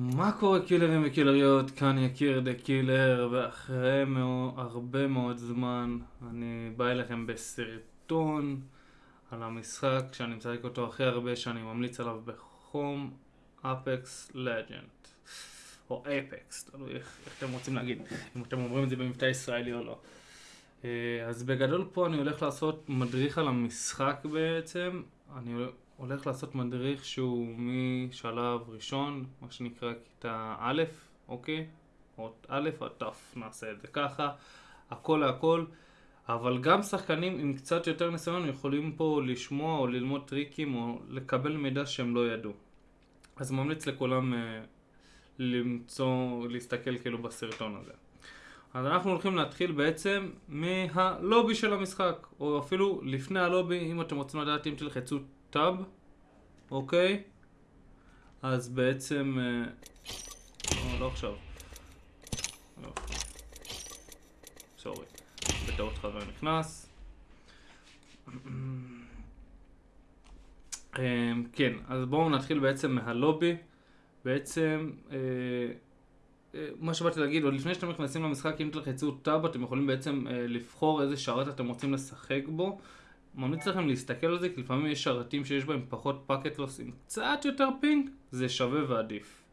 מה קורה קילרים וקילריות? כאן יקיר The Killer, ואחרי מאוד, הרבה מאוד זמן אני בא אליכם בסרטון על המשחק שאני משחק אותו הכי הרבה שאני ממליץ עליו בחום, Apex Legend. או Apex, תלוי איך, איך אתם רוצים להגיד, אם אתם אומרים את זה במבטא ישראלי או לא. אה, אז בגדול פה אני הולך לעשות מדריך על המשחק בעצם, אני הולך לעשות מדריך שהוא משלב ראשון, מה שנקרא כיתה א', אוקיי? או א' עד ת', נעשה את זה ככה, הכל להכל. אבל גם שחקנים עם קצת יותר ניסיון יכולים פה לשמוע או ללמוד טריקים או לקבל מידע שהם לא ידעו. אז ממליץ לכולם uh, למצוא, להסתכל כאילו בסרטון הזה. אז אנחנו הולכים להתחיל בעצם מהלובי של המשחק, או אפילו לפני הלובי, אם אתם רוצים לדעת אם תלחצו טאב, אוקיי? אז בעצם... לא, לא עכשיו. לא. סורי. בטעות חבר נכנס. אה, כן, אז בואו נתחיל בעצם מהלובי. בעצם, מה שבאתי להגיד, עוד לפני שאתם נכנסים למשחק, אם תלחצו טאב, אתם יכולים בעצם לבחור איזה שרת אתם רוצים לשחק בו. ממליץ לכם להסתכל על זה, כי לפעמים יש שרתים שיש בהם פחות packet loss עם קצת יותר ping, זה שווה ועדיף.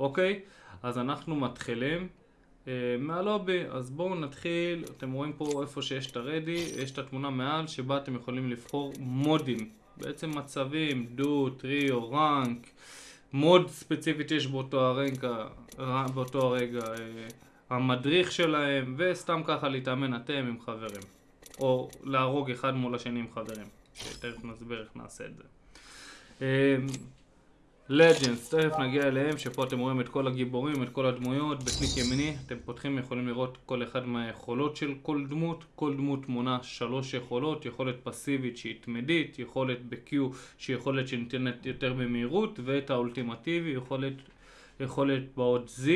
אוקיי? אז אנחנו מתחילים אה, מהלובי, אז בואו נתחיל, אתם רואים פה איפה שיש את ה ready, יש את התמונה מעל שבה אתם יכולים לבחור מודים, בעצם מצבים, duo, trio, rank, mode ספציפית יש באותו הרגע, באותו הרגע אה, המדריך שלהם, וסתם ככה להתאמן אתם עם חברים. או להרוג אחד מול השני עם חברים. תכף נסביר איך נעשה את זה. לג'נדס, אמ, תכף נגיע אליהם, שפה אתם רואים את כל הגיבורים, את כל הדמויות, בקליק ימיני, אתם פותחים, יכולים לראות כל אחד מהיכולות של כל דמות, כל דמות מונה שלוש יכולות, יכולת פסיבית שהיא תמדית, יכולת ב-Q שהיא יכולת שניתנת יותר במהירות, ואת האולטימטיבי, יכולת, יכולת באות Z,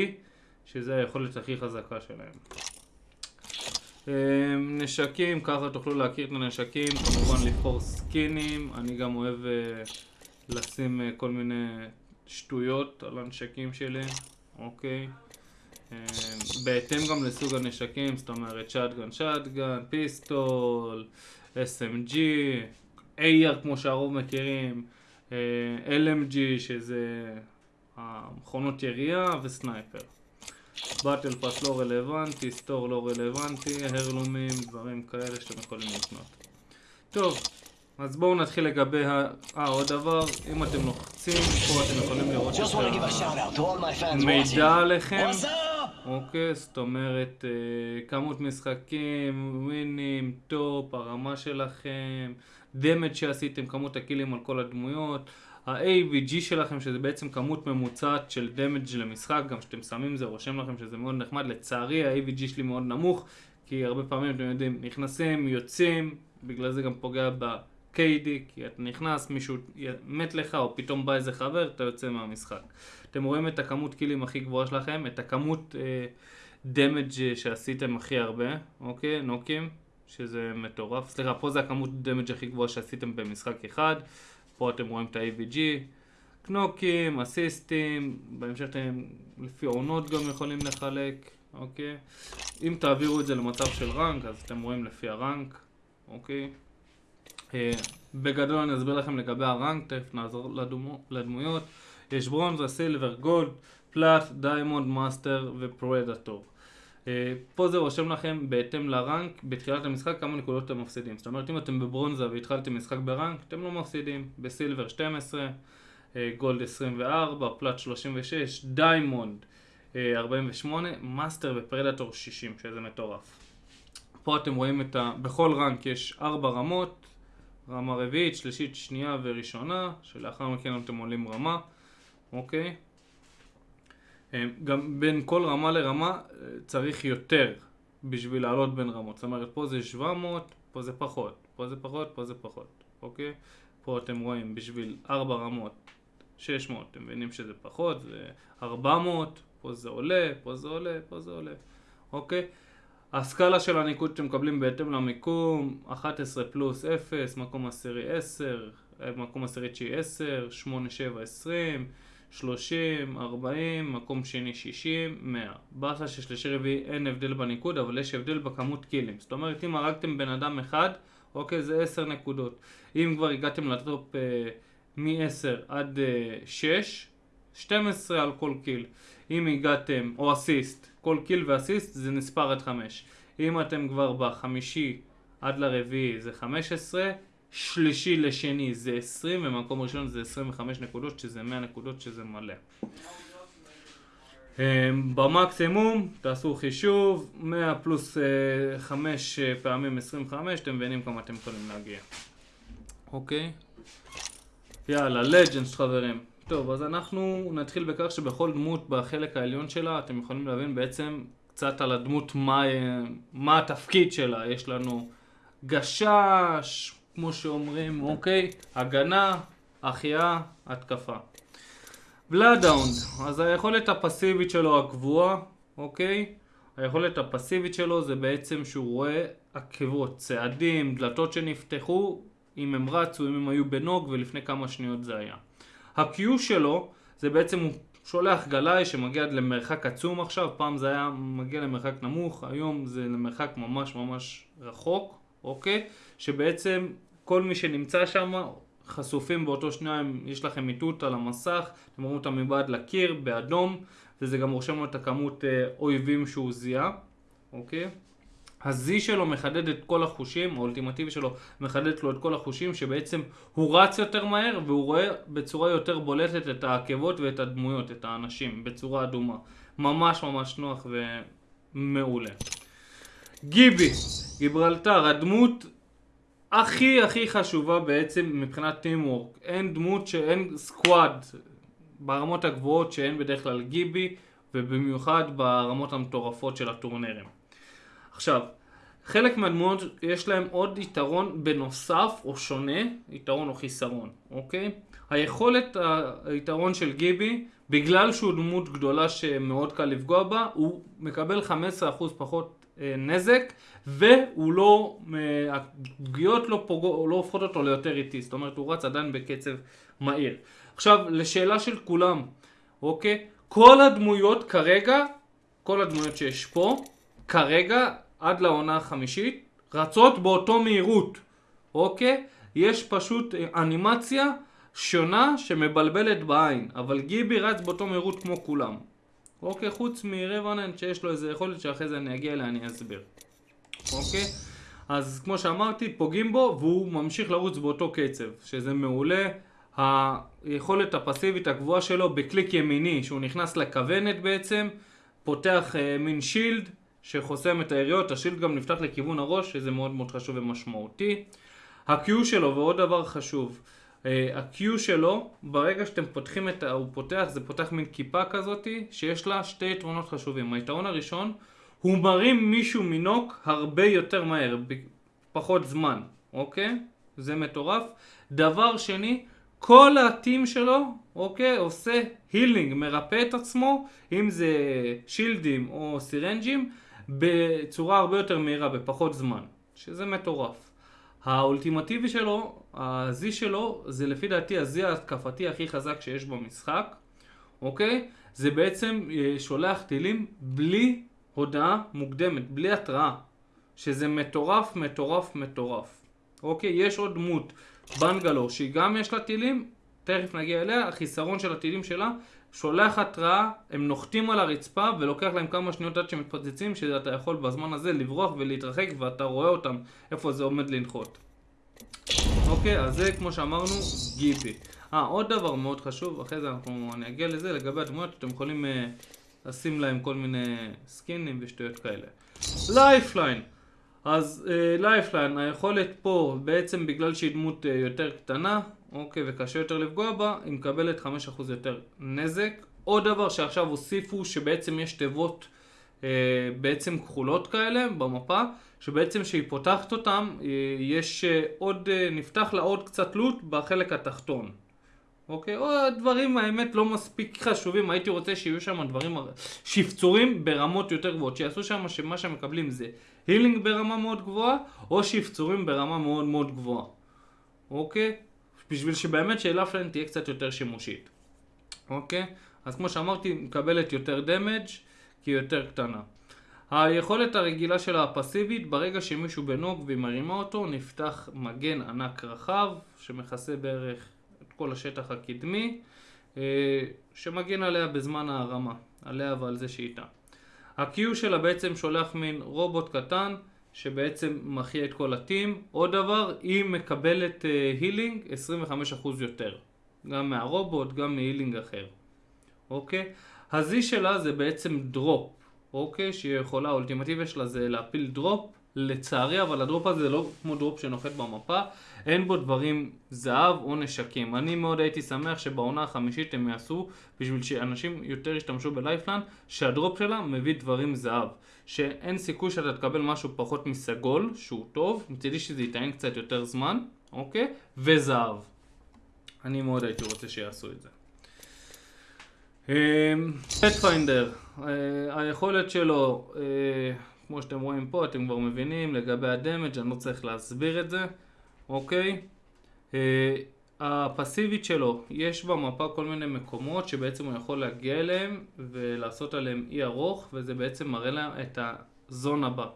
שזה היכולת הכי חזקה שלהם. אמ, נשקים, ככה תוכלו להכיר את הנשקים, כמובן לבחור סקינים, אני גם אוהב אה, לשים אה, כל מיני שטויות על הנשקים שלי, אוקיי? אמ, בהתאם גם לסוג הנשקים, זאת אומרת שטגן שטגן, פיסטול, SMG, AR כמו שהרוב מכירים, אה, LMG שזה המכונות ירייה וסנייפר. battle pass לא רלוונטי, store לא רלוונטי, heirloom ים, דברים כאלה שאתם יכולים לקנות. טוב, אז בואו נתחיל לגבי ה... אה, עוד דבר, אם אתם לוחצים, פה אתם יכולים לראות את המידע עליכם. אוקיי, זאת אומרת, אה, כמות משחקים, ווינים, top, הרמה שלכם, damage שעשיתם, כמות הקילים על כל הדמויות. ה-AVG שלכם, שזה בעצם כמות ממוצעת של damage למשחק, גם כשאתם שמים זה רושם לכם שזה מאוד נחמד. לצערי ה-AVG שלי מאוד נמוך, כי הרבה פעמים אתם יודעים, נכנסים, יוצאים, בגלל זה גם פוגע ב-KD, כי אתה נכנס, מישהו מת לך, או פתאום בא איזה חבר, אתה יוצא מהמשחק. אתם רואים את הכמות קילים הכי גבוהה שלכם, את הכמות דמג' uh, שעשיתם הכי הרבה, אוקיי? נוקים, שזה מטורף. סליחה, פה זה הכמות דמג' הכי גבוהה שעשיתם במשחק אחד. פה אתם רואים את ה-AVG, קנוקים, אסיסטים, בהמשך אתם לפי עונות גם יכולים לחלק, אוקיי? אם תעבירו את זה למצב של rank, אז אתם רואים לפי ה rank, אוקיי? אה, בגדול אני אסביר לכם לגבי ה rank, תכף נעבור לדמו, לדמויות. יש ברונזה, silver, gold, plat, diamond, master ו predator. אה, פה זה רושם לכם בהתאם ל rank בתחילת המשחק כמה נקודות אתם מפסידים. זאת אומרת אם אתם בברונזה והתחלתם משחק ב rank אתם לא מפסידים. ב silver 12, אה, gold 24, plat 36, diamond 48, master ו predator 60 שזה מטורף. פה אתם רואים את ה... בכל rank יש 4 רמות, רמה רביעית, שלישית, שנייה וראשונה, שלאחר מכן אתם עולים רמה, אוקיי? אה, גם בין כל רמה לרמה אה, צריך יותר בשביל לעלות בין רמות. זאת אומרת, פה זה 700, פה זה פחות, פה זה פחות, פה זה פחות, אוקיי? פה אתם רואים בשביל 4 רמות 600, אתם מבינים שזה פחות, זה 400, פה זה עולה, פה זה עולה, פה זה עולה, אוקיי? הסקאלה של הניקוד שאתם מקבלים בהתאם למיקום, 11 פלוס 0, מקום עשירי 10, מקום עשירי תשיעי 10, 8, 7, 20, 30, 40, מקום שני 60, 100. באסה ששלישי רביעי אין הבדל בניקוד, אבל יש הבדל בכמות קילים. זאת אומרת, אם הרגתם בן אדם אחד, אוקיי, זה 10 נקודות. אם כבר הגעתם לטופ אה, מ-10 עד אה, 6, 12 על כל קיל. אם הגעתם, או אסיסט, כל קיל ואסיסט זה נספר עד 5. אם אתם כבר בחמישי עד לרביעי זה 15, שלישי לשני זה 20, ומקום ראשון זה 25 נקודות, שזה 100 נקודות, שזה מלא. אמ, במקסימום, תעשו חישוב, 100 פלוס 5 פעמים 25, אתם מבינים כמה אתם יכולים להגיע. אוקיי? יאללה, לג'נדס חברים. טוב, אז אנחנו נתחיל בכך שבכל דמות בחלק העליון שלה אתם יכולים להבין בעצם קצת על הדמות, מה, מה התפקיד שלה. יש לנו גשש, כמו שאומרים, אוקיי? הגנה, החייאה, התקפה. בלאדאונד, אז היכולת הפסיבית שלו הקבועה, אוקיי? היכולת הפסיבית שלו זה בעצם שהוא רואה עקבות, צעדים, דלתות שנפתחו, אם הם רצו, אם הם היו בנוג, ולפני כמה שניות זה היה. ה-Q שלו זה בעצם הוא שולח גלאי שמגיע עד למרחק עצום עכשיו, פעם זה היה מגיע למרחק נמוך, היום זה למרחק ממש ממש רחוק, אוקיי? שבעצם כל מי שנמצא שם חשופים באותו שנייה, יש לכם איתות על המסך, אתם רואים אותם מבעד לקיר, באדום, וזה גם רושם לו את הכמות אה, אויבים שהוא זיהה, אוקיי? ה-Z שלו מחדד את כל החושים, האולטימטיבי שלו מחדד לו את כל החושים, שבעצם הוא רץ יותר מהר והוא רואה בצורה יותר בולטת את העקבות ואת הדמויות, את האנשים, בצורה אדומה. ממש ממש נוח ומעולה. גיבי, גיברלטר, הדמות הכי הכי חשובה בעצם מבחינת טימוורק. אין דמות שאין סקוואד ברמות הגבוהות שאין בדרך כלל גיבי, ובמיוחד ברמות המטורפות של הטורנירים. עכשיו, חלק מהדמויות יש להם עוד יתרון בנוסף או שונה, יתרון או חיסרון, אוקיי? היכולת, היתרון של גיבי, בגלל שהוא דמות גדולה שמאוד קל לפגוע בה, הוא מקבל 15% פחות אה, נזק, והוא לא, אה, הפגיעות לא, פוגע, לא הופכות אותו ליותר איטי, זאת אומרת הוא רץ עדיין בקצב מהיר. עכשיו, לשאלה של כולם, אוקיי? כל הדמויות כרגע, כל הדמויות שיש פה, כרגע עד לעונה החמישית רצות באותו מהירות, אוקיי? יש פשוט אנימציה שונה שמבלבלת בעין, אבל גיבי רץ באותו מהירות כמו כולם. אוקיי, חוץ מרווננט שיש לו איזה יכולת שאחרי זה אני אגיע אליה אני אסביר. אוקיי? אז כמו שאמרתי, פוגעים בו והוא ממשיך לרוץ באותו קצב, שזה מעולה. היכולת הפסיבית הקבועה שלו בקליק ימיני, שהוא נכנס לכוונת בעצם, פותח אה, מין שילד, שחוסם את היריות, השילד גם נפתח לכיוון הראש, שזה מאוד מאוד חשוב ומשמעותי. ה-Q שלו, ועוד דבר חשוב, אה, ה-Q שלו, ברגע שאתם פותחים את ה... הוא פותח, זה פותח מין כיפה כזאתי, שיש לה שתי יתרונות חשובים. היתרון הראשון, הוא מרים מישהו מנוק הרבה יותר מהר, פחות זמן, אוקיי? זה מטורף. דבר שני, כל הטים שלו, אוקיי, עושה הילינג, מרפא את עצמו, אם זה שילדים או סירנג'ים, בצורה הרבה יותר מהירה, בפחות זמן, שזה מטורף. האולטימטיבי שלו, ה-Z שלו, זה לפי דעתי ה-Z ההתקפתי הכי חזק שיש במשחק, אוקיי? זה בעצם אה, שולח טילים בלי הודעה מוקדמת, בלי התראה, שזה מטורף, מטורף, מטורף. אוקיי? יש עוד דמות, בנגלור, שהיא גם יש לה טילים, תכף נגיע אליה, החיסרון של הטילים שלה שולח התראה, הם נוחתים על הרצפה ולוקח להם כמה שניות עד שמתפוצצים שאתה יכול בזמן הזה לברוח ולהתרחק ואתה רואה אותם איפה זה עומד לנחות. אוקיי, אז זה כמו שאמרנו, גיפי. אה, עוד דבר מאוד חשוב, אחרי זה אנחנו, אני אגיע לזה, לגבי הדמויות, אתם יכולים אה, לשים להם כל מיני סקינים ושטויות כאלה. Lifeline. אז Lifeline, אה, היכולת פה, בעצם בגלל שהיא דמות אה, יותר קטנה, אוקיי, וקשה יותר לפגוע בה, היא מקבלת 5% יותר נזק. עוד דבר שעכשיו הוסיפו, שבעצם יש תיבות אה, בעצם כחולות כאלה במפה, שבעצם כשהיא פותחת אותם, אה, יש אה, עוד, אה, נפתח לה עוד קצת loot בחלק התחתון. אוקיי? או דברים האמת לא מספיק חשובים, הייתי רוצה שיהיו שם דברים שפצורים ברמות יותר גבוהות, שיעשו שם שמה שהם מקבלים זה הילינג ברמה מאוד גבוהה, או שפצורים ברמה מאוד מאוד גבוהה. אוקיי? בשביל שבאמת שאלה פלן תהיה קצת יותר שימושית. אוקיי? אז כמו שאמרתי, מקבלת יותר דמג' כי היא יותר קטנה. היכולת הרגילה שלה הפסיבית, ברגע שמישהו בנוג והיא מרימה אותו, נפתח מגן ענק רחב, שמכסה בערך כל השטח הקדמי, אה, שמגן עליה בזמן ההרמה, עליה ועל זה שאיתה. ה-Q שלה בעצם שולח מין רובוט קטן, שבעצם מחיה את כל ה team. עוד דבר, היא מקבלת healing uh, 25% יותר. גם מהרובוט, גם מ healing אחר. אוקיי? ה-Z שלה זה בעצם drop. אוקיי? שהיא יכולה, האולטימטיביה שלה זה להפיל drop. לצערי, אבל ה drop הזה לא כמו drop שנוחת במפה, אין בו דברים זהב או נשקים. אני מאוד הייתי שמח שבעונה החמישית הם יעשו, בשביל שאנשים יותר ישתמשו ב Lifeline, שה drop שלה מביא דברים זהב. שאין סיכוי שאתה תקבל משהו פחות מסגול, שהוא טוב, מצידי שזה יטען קצת יותר זמן, אוקיי? וזהב. אני מאוד הייתי רוצה שיעשו את זה. Pathfinder, אמ, אה, היכולת שלו, אה, כמו שאתם רואים פה, אתם כבר מבינים לגבי הדמג', אני לא צריך להסביר את זה, אוקיי? אה, הפסיבית שלו, יש במפה כל מיני מקומות שבעצם הוא יכול להגיע אליהם ולעשות עליהם אי ארוך וזה בעצם מראה להם את הזון הבא.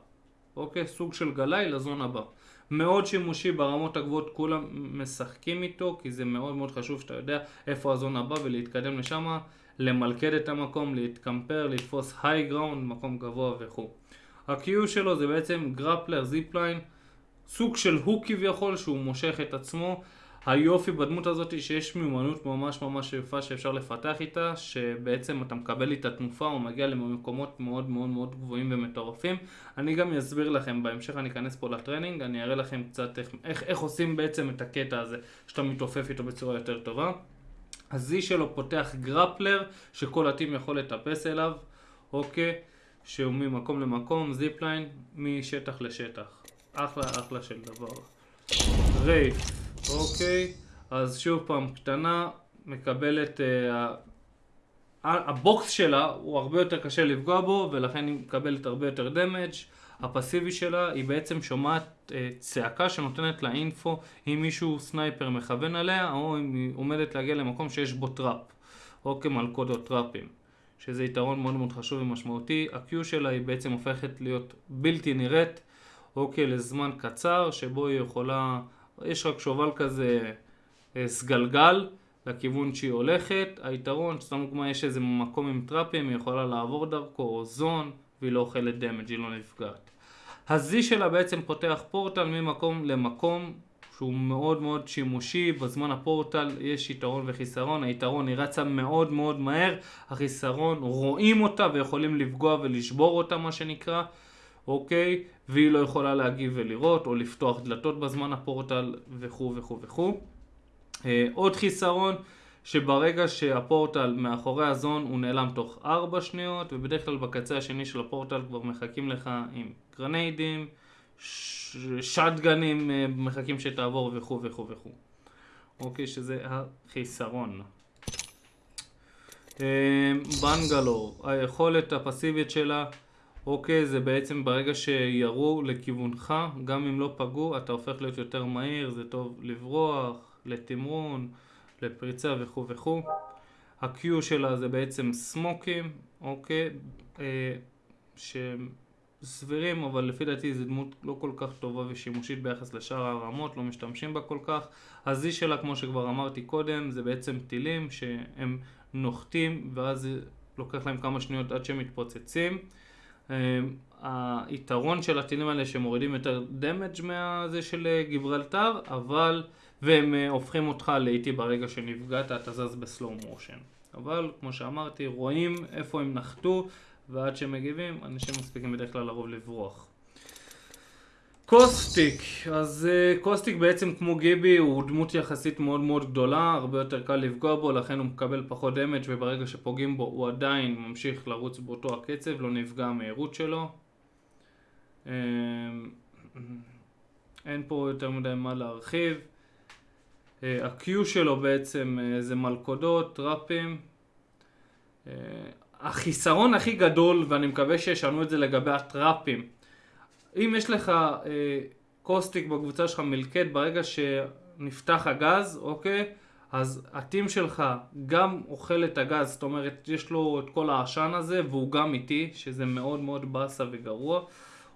אוקיי? סוג של גלאי לזון הבא. מאוד שימושי ברמות הגבוהות, כולם משחקים איתו כי זה מאוד מאוד חשוב שאתה יודע איפה ה zone הבא ולהתקדם לשם, למלכד את המקום, להתקמפר, לתפוס high ground, מקום גבוה וכו'. ה-Q שלו זה בעצם grappler zipline, סוג של hook כביכול שהוא מושך את עצמו היופי בדמות הזאת שיש מיומנות ממש ממש יפה שאפשר לפתח איתה, שבעצם אתה מקבל איתה תנופה או מגיע למקומות מאוד מאוד מאוד גבוהים ומטורפים. אני גם אסביר לכם, בהמשך אני אכנס פה ל training, אני אראה לכם קצת איך, איך, איך עושים בעצם את הקטע הזה, שאתה מתעופף איתו בצורה יותר טובה. ה Z שלו פותח grappler, שכל ה team יכול לטפס אליו, אוקיי? שהוא ממקום למקום, zipline, משטח לשטח. אחלה אחלה של דבר. Wraith אוקיי, אז שוב פעם, קטנה, מקבלת... Uh, ה box שלה הוא הרבה יותר קשה לפגוע בו ולכן היא מקבלת הרבה יותר damage. הפסיבי שלה היא בעצם שומעת uh, צעקה שנותנת לה info אם מישהו sniper מכוון עליה או אם היא עומדת להגיע למקום שיש בו trap או כמלכודות טראפים שזה יתרון מאוד מאוד חשוב ומשמעותי. ה-Q שלה היא בעצם הופכת להיות בלתי נראית אוקיי לזמן קצר שבו היא יכולה יש רק שובל כזה אה, סגלגל לכיוון שהיא הולכת. היתרון, סתם דוגמא, יש איזה מקום עם טראפים, היא יכולה לעבור דרכו, או zone, והיא לא אוכלת דמג', היא לא נפגעת. הזי שלה בעצם פותח פורטל ממקום למקום שהוא מאוד מאוד שימושי, בזמן הפורטל יש יתרון וחיסרון, היתרון היא רצה מאוד מאוד מהר, החיסרון רואים אותה ויכולים לפגוע ולשבור אותה מה שנקרא, אוקיי? והיא לא יכולה להגיב ולראות או לפתוח דלתות בזמן הפורטל וכו' וכו' וכו'. אה, עוד חיסרון שברגע שהפורטל מאחורי הזון הוא נעלם תוך 4 שניות ובדרך כלל בקצה השני של הפורטל כבר מחכים לך עם גרניידים, שטגנים אה, מחכים שתעבור וכו' וכו' וכו'. אוקיי, שזה החיסרון. אה, בנגלור, היכולת הפסיבית שלה אוקיי, זה בעצם ברגע שירו לכיוונך, גם אם לא פגעו, אתה הופך להיות יותר מהיר, זה טוב לברוח, לתמרון, לפריצה וכו' וכו'. ה-Q שלה זה בעצם סמוקים, אוקיי, אה, שהם סבירים, אבל לפי דעתי זו דמות לא כל כך טובה ושימושית ביחס לשאר הרמות, לא משתמשים בה כל כך. ה-Z שלה, כמו שכבר אמרתי קודם, זה בעצם טילים שהם נוחתים, ואז לוקח להם כמה שניות עד שהם מתפוצצים. אמ, היתרון של הטילים האלה שמורידים יותר דמג' מהזה של אה, גיברלטר, אבל, והם אה, הופכים אותך לאיטי ברגע שנפגעת, אתה זז בסלואו מושן. אבל, כמו שאמרתי, רואים איפה הם נחתו, ועד שהם מגיבים, אנשים מספיקים בדרך כלל לרוב לברוח. Caustic, אז uh, Caustic בעצם כמו Gibby הוא דמות יחסית מאוד מאוד גדולה, הרבה יותר קל לפגוע בו, לכן הוא מקבל פחות damage וברגע שפוגעים בו הוא עדיין ממשיך לרוץ באותו הקצב, לא נפגע המהירות שלו. Uh, אין פה יותר מדי מה להרחיב. Uh, ה-Q שלו בעצם uh, זה מלכודות, טראפים. החיסרון הכי גדול, ואני מקווה שישנו את זה לגבי הטראפים, אם יש לך אה, קוסטיק בקבוצה שלך מלכד ברגע שנפתח הגז, אוקיי? אז הטים שלך גם אוכל את הגז, זאת אומרת, יש לו את כל העשן הזה, והוא גם איטי, שזה מאוד מאוד באסה וגרוע.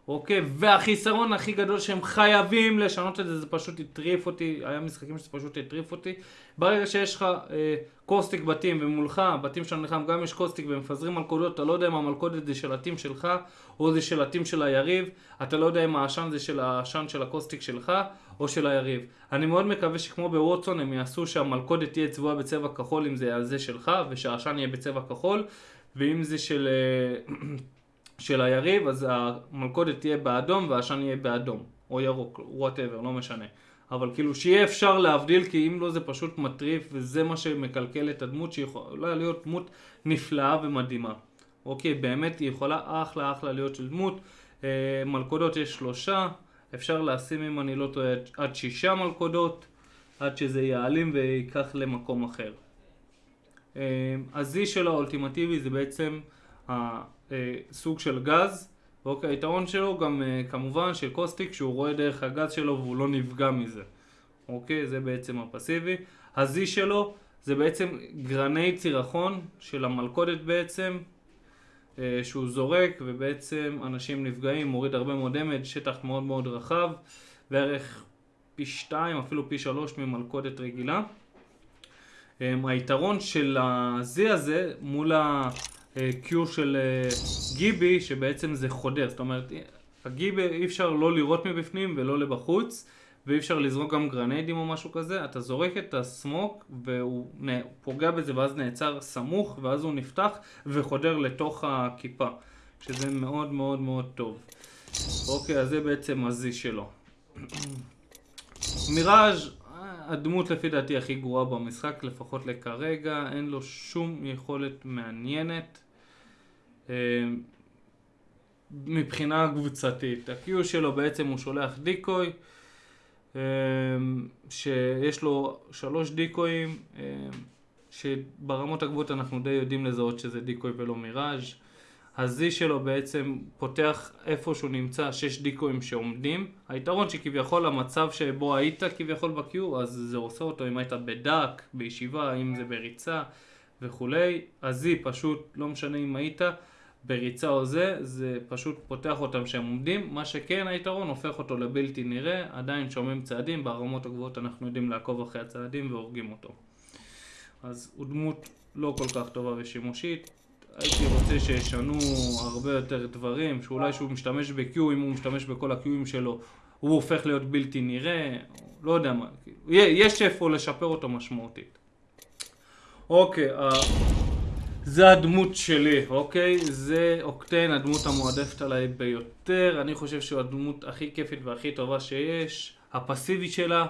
אוקיי? והחיסרון הכי גדול שהם חייבים לשנות את זה, זה פשוט הטריף אותי, היה משחקים שזה פשוט הטריף אותי. ברגע שיש לך אה, Caustic ב team ומולך, ב team שלנו נלחם, גם יש Caustic ומפזרים מלכודות, אתה לא יודע אם המלכודת זה של ה team שלך או זה של ה team של היריב, אתה לא יודע אם העשן זה של העשן של ה Caustic שלך או של היריב. אני מאוד מקווה שכמו ב Wattson הם יעשו שהמלכודת תהיה צבועה בצבע כחול אם זה על זה שלך, ושהעשן יהיה בצבע כחול, ואם זה של... אה, של היריב, אז המלכודת תהיה באדום והעשן יהיה באדום, או ירוק, וואטאבר, לא משנה. אבל כאילו שיהיה אפשר להבדיל, כי אם לא זה פשוט מטריף, וזה מה שמקלקל את הדמות, שיכולה להיות דמות נפלאה ומדהימה. אוקיי, באמת היא יכולה אחלה אחלה להיות של דמות. אה, מלכודות יש שלושה, אפשר לשים אם אני לא טועה עד שישה מלכודות, עד שזה יעלים וייקח למקום אחר. אה, הזי של האולטימטיבי זה בעצם אה, סוג של גז, אוקיי, היתרון שלו גם אה, כמובן של קוסטיק שהוא רואה דרך הגז שלו והוא לא נפגע מזה, אוקיי, זה בעצם הפסיבי. ה-Z שלו זה בעצם גרני צירחון של המלכודת בעצם, אה, שהוא זורק ובעצם אנשים נפגעים, מוריד הרבה מאוד דמג', שטח מאוד מאוד רחב, בערך פי שתיים, אפילו פי שלוש ממלכודת רגילה. היתרון של ה-Z הזה מול ה... קיו של אה, גיבי שבעצם זה חודר, זאת אומרת הגיבי אי אפשר לא לראות מבפנים ולא לבחוץ ואי אפשר לזרוק גם גרניידים או משהו כזה, אתה זורק את הסמוק והוא פוגע בזה ואז נעצר סמוך ואז הוא נפתח וחודר לתוך הכיפה שזה מאוד מאוד מאוד טוב. אוקיי, אז זה בעצם הזי שלו. מיראז' הדמות לפי דעתי הכי גרועה במשחק, לפחות לכרגע, אין לו שום יכולת מעניינת. אה, מבחינה קבוצתית. ה-Q שלו בעצם הוא שולח דיקוי, אה, שיש לו שלוש דיקויים, אה, שברמות הגבוהות אנחנו די יודעים לזהות שזה דיקוי ולא מיראז'. ה-Z שלו בעצם פותח איפה שהוא נמצא שש דיקויים שעומדים. היתרון שכביכול המצב שבו היית כביכול ב-Q, אז זה עושה אותו אם היית בדק, בישיבה, אם זה בריצה וכולי. ה-Z פשוט, לא משנה אם היית, בריצה או זה, זה פשוט פותח אותם שהם עומדים, מה שכן היתרון הופך אותו לבלתי נראה, עדיין שומעים צעדים, ברמות הגבוהות אנחנו יודעים לעקוב אחרי הצעדים והורגים אותו. אז הוא דמות לא כל כך טובה ושימושית, הייתי רוצה שישנו הרבה יותר דברים, שאולי שהוא משתמש ב-Q, אם הוא משתמש בכל ה-Qים שלו, הוא הופך להיות בלתי נראה, לא יודע מה, יש איפה לשפר אותו משמעותית. אוקיי, זה הדמות שלי, אוקיי? זה אוקטן, הדמות המועדפת עליי ביותר. אני חושב שהוא הדמות הכי כיפית והכי טובה שיש. הפסיבית שלה,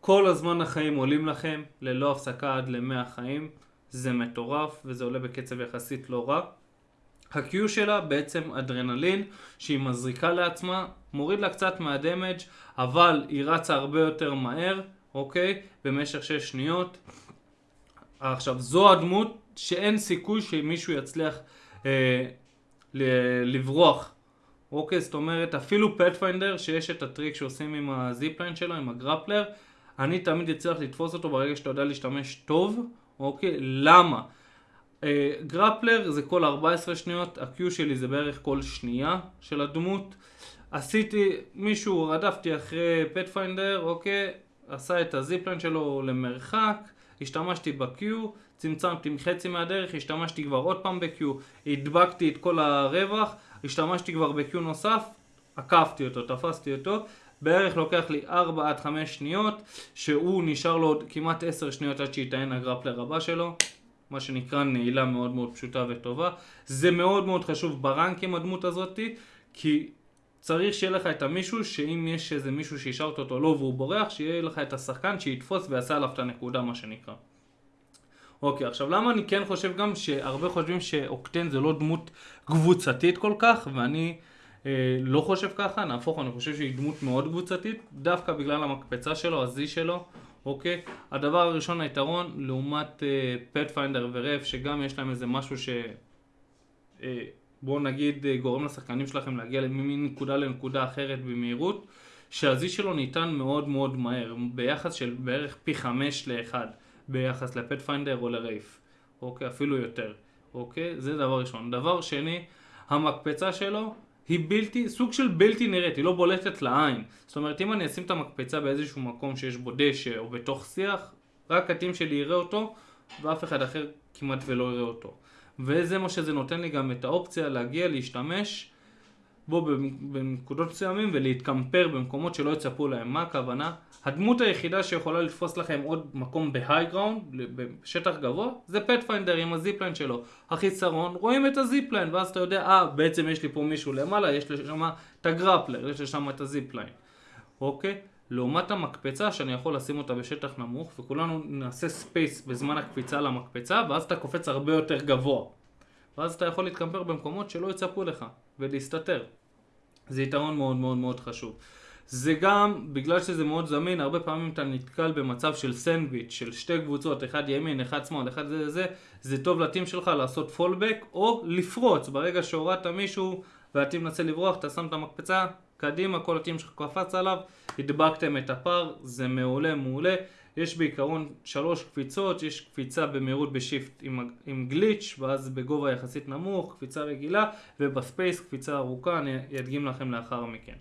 כל הזמן החיים עולים לכם, ללא הפסקה עד ל-100 חיים. זה מטורף, וזה עולה בקצב יחסית לא רע. ה-Q שלה בעצם אדרנלין, שהיא מזריקה לעצמה, מוריד לה קצת מה damage, אבל היא רצה הרבה יותר מהר, אוקיי? במשך 6 שניות. עכשיו, זו הדמות שאין סיכוי שמישהו יצליח אה, לברוח. אוקיי, זאת אומרת, אפילו Pathfinder, שיש את הטריק שעושים עם ה zipline שלו, עם ה grappler, אני תמיד אצליח לתפוס אותו ברגע שאתה יודע להשתמש טוב, אוקיי? למה? אה, grappler זה כל 14 שניות, ה-Q שלי זה בערך כל שנייה של הדמות. עשיתי, מישהו, רדפתי אחרי Pathfinder, אוקיי? עשה את ה zipline שלו למרחק, השתמשתי ב-Q, צמצמתי חצי מהדרך, השתמשתי כבר עוד פעם ב-Q, הדבקתי את כל הרווח, השתמשתי כבר ב-Q נוסף, עקפתי אותו, תפסתי אותו, בערך לוקח לי 4 עד 5 שניות, שהוא נשאר לו עוד כמעט 10 שניות עד שיטען ה grappler הבא שלו, מה שנקרא נעילה מאוד מאוד פשוטה וטובה. זה מאוד מאוד חשוב ברנקים הדמות הזאתי, כי צריך שיהיה לך את המישהו, שאם יש איזה מישהו שהשארת אותו לא והוא בורח, שיהיה לך את השחקן שיתפוס ויעשה עליו את הנקודה מה שנקרא. אוקיי, עכשיו למה אני כן חושב גם שהרבה חושבים שאוקטן זה לא דמות קבוצתית כל כך, ואני אה, לא חושב ככה, נהפוך, אני חושב שהיא דמות מאוד קבוצתית, דווקא בגלל המקפצה שלו, הזי שלו, אוקיי? הדבר הראשון, היתרון, לעומת Pathfinder אה, ו Wraith, שגם יש להם איזה משהו ש... אה, בואו נגיד אה, גורם לשחקנים שלכם להגיע מנקודה לנקודה אחרת במהירות, שה-Z שלו ניתן מאוד מאוד מהר, ביחס של בערך פי חמש לאחד. ביחס ל Pathfinder או ל Wraith, אוקיי? אפילו יותר, אוקיי? זה דבר ראשון. דבר שני, המקפצה שלו היא בלתי, סוג של בלתי נראית, היא לא בולטת לעין. זאת אומרת, אם אני אשים את המקפצה באיזשהו מקום שיש בו דשא או בתוך שיח, רק ה team שלי יראה אותו, ואף אחד אחר כמעט ולא יראה אותו. וזה מה שזה נותן לי גם את האופציה להגיע, להשתמש בו בנקודות מסוימים ולהתקמפר במקומות שלא יצפו להם. מה הכוונה? הדמות היחידה שיכולה לתפוס לכם עוד מקום ב high ground, בשטח גבוה, זה Pathfinder עם ה zipline שלו. החיסרון, רואים את ה zipline, ואז אתה יודע, אה, בעצם יש לי פה מישהו למעלה, יש לי שם את ה grappler, יש לי שם את ה zipline. אוקיי? לעומת המקפצה שאני יכול לשים אותה בשטח נמוך וכולנו נעשה space בזמן הקפיצה למקפצה ואז אתה קופץ הרבה יותר גבוה ואז אתה יכול להתקמפר במקומות שלא יצפו לך ולהסתתר. זה יתרון מאוד מאוד מאוד חשוב. זה גם, בגלל שזה מאוד זמין, הרבה פעמים אתה נתקל במצב של סנדוויץ', של שתי קבוצות, אחד ימין, אחד שמאל, אחד זה זה, זה טוב ל team שלך לעשות pull back או לפרוץ, ברגע שהורדת מישהו וה team מנסה לברוח, אתה שם את המקפצה, קדימה, כל ה team שלך קפץ עליו, הדבקתם את הפער, זה מעולה מעולה. יש בעיקרון שלוש קפיצות, יש קפיצה במהירות ב shift עם, עם glitch ואז בגובה יחסית נמוך, קפיצה רגילה, וב space קפיצה ארוכה, אני אדגים לכם לאחר מכן.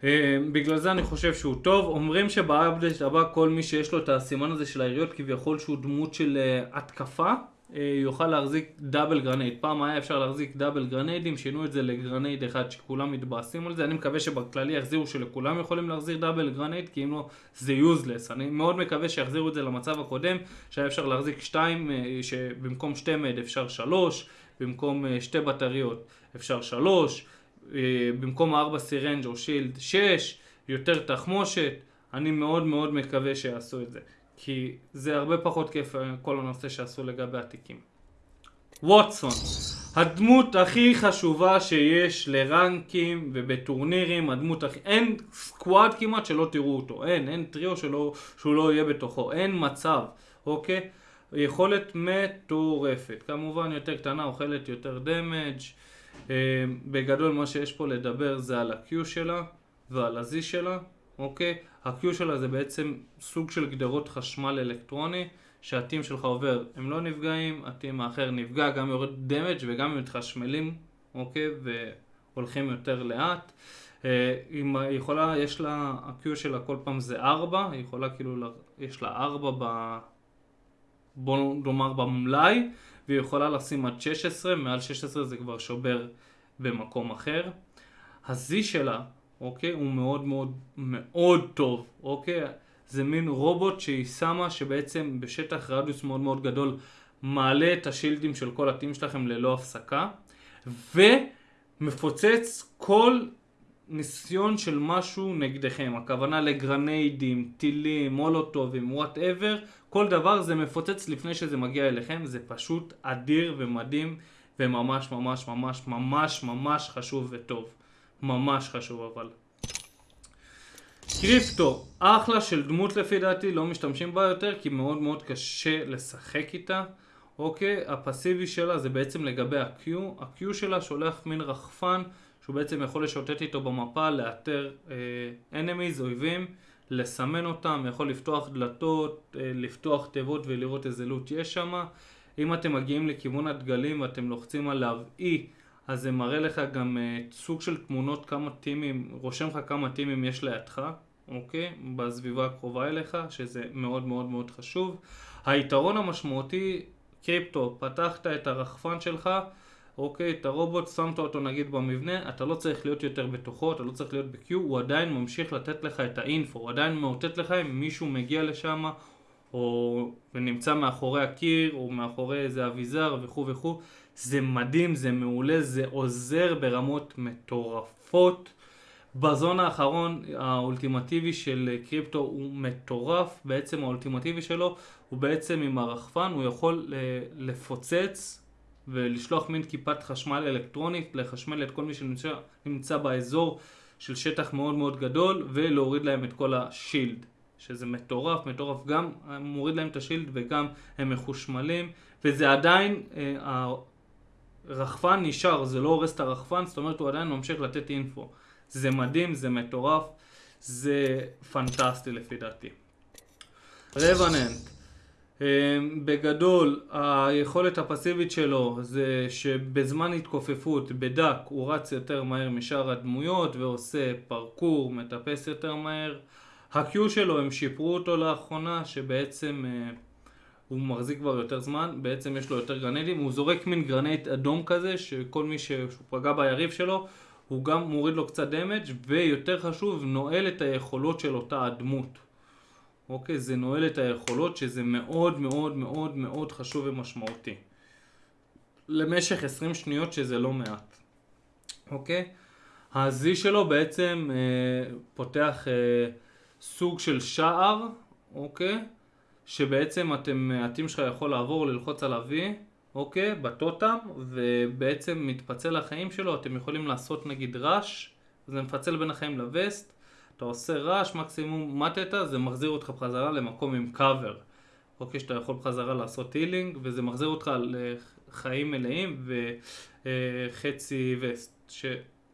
אה, בגלל זה אני חושב שהוא טוב, אומרים שב update הבא כל מי שיש לו את הסימן הזה של היריות כביכול שהוא דמות של אה, התקפה אה, יוכל להחזיק double grenade. פעם היה אפשר להחזיק double גרניידים, שינו את זה ל grenade אחד שכולם מתבאסים על זה. אני מקווה שבכללי יחזירו שלכולם יכולים להחזיק double grenade, כי אם לא זה useless. אני מאוד מקווה שיחזירו את זה למצב הקודם, שהיה אפשר להחזיק שתיים, אה, שבמקום שתי med אפשר שלוש, במקום אה, שתי בטריות אפשר שלוש, במקום ארבע syringe או shield שש, יותר תחמושת. אני מאוד מאוד מקווה שיעשו את זה. כי זה הרבה פחות כיף אה, כל הנושא שעשו לגבי התיקים. ווטסון, הדמות הכי חשובה שיש לרנקים ובטורנירים, הדמות הכי... אין סקוואד כמעט שלא תראו אותו, אין, אין טריו שלא, שהוא לא יהיה בתוכו, אין מצב, אוקיי? יכולת מטורפת, כמובן יותר קטנה, אוכלת יותר דמג' אה, בגדול מה שיש פה לדבר זה על ה-Q שלה ועל ה-Z שלה, אוקיי? ה-Q שלה זה בעצם סוג של גדרות חשמל אלקטרוני שהטים שלך עובר, הם לא נפגעים, הטים האחר נפגע, גם יורד דמג' וגם הם מתחשמלים, אוקיי? והולכים יותר לאט. היא אה, יכולה, יש לה, ה-Q שלה כל פעם זה 4, היא יכולה כאילו, יש לה 4 ב... בוא נאמר במלאי, והיא יכולה לשים עד 16, מעל 16 זה כבר שובר במקום אחר. ה-Z שלה אוקיי? הוא מאוד מאוד מאוד טוב, אוקיי? זה מין רובוט שהיא שמה שבעצם בשטח רדיוס מאוד מאוד גדול מעלה את השילדים של כל ה team שלכם ללא הפסקה ומפוצץ כל ניסיון של משהו נגדכם, הכוונה לגרניידים, טילים, מולוטובים, whatever, כל דבר זה מפוצץ לפני שזה מגיע אליכם, זה פשוט אדיר ומדהים וממש ממש ממש ממש ממש חשוב וטוב. ממש חשוב אבל. קריפטו, אחלה של דמות לפי דעתי, לא משתמשים בה יותר כי מאוד מאוד קשה לשחק איתה. אוקיי, הפסיבי שלה זה בעצם לגבי ה-Q, ה-Q שלה שולח מין רחפן שהוא בעצם יכול לשוטט איתו במפה, לאתר אה, enemies, אויבים, לסמן אותם, יכול לפתוח דלתות, אה, לפתוח תיבות ולראות איזה לוט יש שם. אם אתם מגיעים לכיוון הדגלים ואתם לוחצים עליו E אז זה מראה לך גם uh, סוג של תמונות כמה טימים, רושם לך כמה טימים יש לידך, אוקיי? בסביבה הקרובה אליך, שזה מאוד מאוד מאוד חשוב. היתרון המשמעותי, קריפטו, פתחת את הרחפן שלך, אוקיי, את הרובוט, שמת אותו נגיד במבנה, אתה לא צריך להיות יותר בתוכו, אתה לא צריך להיות ב-Q, הוא עדיין ממשיך לתת לך את האינפו, הוא עדיין מאותת לך אם מישהו מגיע לשם, או ונמצא מאחורי הקיר, או מאחורי איזה אביזר וכו' וכו'. זה מדהים, זה מעולה, זה עוזר ברמות מטורפות. בזון האחרון האולטימטיבי של קריפטו הוא מטורף, בעצם האולטימטיבי שלו הוא בעצם עם הרחפן, הוא יכול לפוצץ ולשלוח מין כיפת חשמל אלקטרונית, לחשמל את כל מי שנמצא באזור של שטח מאוד מאוד גדול ולהוריד להם את כל השילד. שזה מטורף, מטורף, גם מוריד להם את השילד וגם הם מחושמלים וזה עדיין, אה, רחפן נשאר, זה לא הורס את הרחפן, זאת אומרת הוא עדיין ממשיך לתת אינפו. זה מדהים, זה מטורף, זה פנטסטי לפי דעתי. רבננט. בגדול, היכולת הפסיבית שלו זה שבזמן התכופפות בדק הוא רץ יותר מהר משאר הדמויות ועושה פרקור, מטפס יותר מהר. ה-Q שלו, הם שיפרו אותו לאחרונה, שבעצם uh, הוא מחזיק כבר יותר זמן, בעצם יש לו יותר גרנדים, הוא זורק מין גרנט אדום כזה, שכל מי שפגע ביריב שלו, הוא גם מוריד לו קצת דמג' ויותר חשוב, נועל את היכולות של אותה הדמות. אוקיי? זה נועל את היכולות, שזה מאוד מאוד מאוד מאוד חשוב ומשמעותי. למשך 20 שניות שזה לא מעט. אוקיי? ה-Z שלו בעצם אה, פותח אה, סוג של שער, אוקיי? שבעצם אתם, הטים שלך יכול לעבור, ללחוץ על ה-V, אוקיי? בטוטם, ובעצם מתפצל החיים שלו, אתם יכולים לעשות נגיד רעש, זה מפצל בין החיים לווסט, אתה עושה רעש, מקסימום מטת, זה מחזיר אותך בחזרה למקום עם קאבר. אוקיי, שאתה יכול בחזרה לעשות הילינג, וזה מחזיר אותך לחיים מלאים וחצי וסט.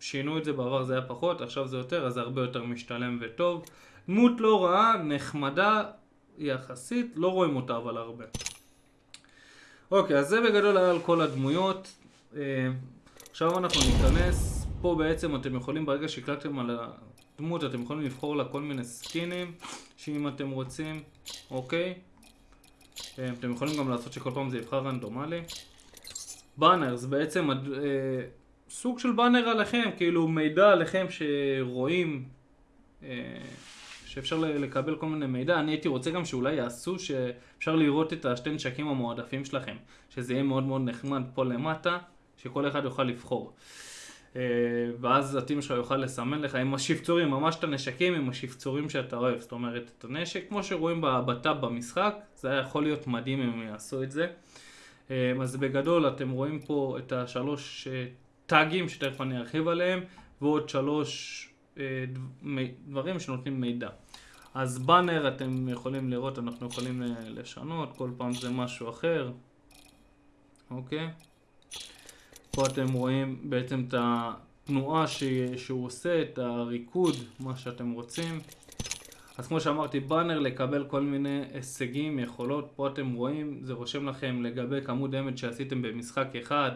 ששינו את זה בעבר זה היה פחות, עכשיו זה יותר, אז זה הרבה יותר משתלם וטוב. דמות לא רעה, נחמדה יחסית, לא רואים אותה אבל הרבה. אוקיי, אז זה בגדול היה על כל הדמויות. אה, עכשיו אנחנו ניכנס, פה בעצם אתם יכולים ברגע שהקלטתם על הדמות, אתם יכולים לבחור לה כל מיני סקינים, שאם אתם רוצים, אוקיי. אה, אתם יכולים גם לעשות שכל פעם זה יבחר רנדומלי. באנר זה בעצם אה, סוג של באנר עליכם, כאילו מידע עליכם שרואים שאפשר לקבל כל מיני מידע. אני הייתי רוצה גם שאולי יעשו שאפשר לראות את השתי נשקים המועדפים שלכם, שזה יהיה מאוד מאוד נחמד פה למטה, שכל אחד יוכל לבחור. אה, ואז הטים שלך יוכל לסמן לך עם השפצורים, ממש את הנשקים עם השפצורים שאתה אוהב. זאת אומרת, את הנשק, כמו שרואים בטאב במשחק, זה היה יכול להיות מדהים אם יעשו את זה. אה, אז בגדול אתם רואים פה את השלוש אה, טאגים שתכף אני ארחיב עליהם, ועוד שלוש דברים שנותנים מידע. אז באנר אתם יכולים לראות, אנחנו יכולים לשנות, כל פעם זה משהו אחר, אוקיי? פה אתם רואים בעצם את התנועה ש... שהוא עושה, את הריקוד, מה שאתם רוצים. אז כמו שאמרתי, באנר לקבל כל מיני הישגים, יכולות, פה אתם רואים, זה רושם לכם לגבי כמות דמד שעשיתם במשחק אחד,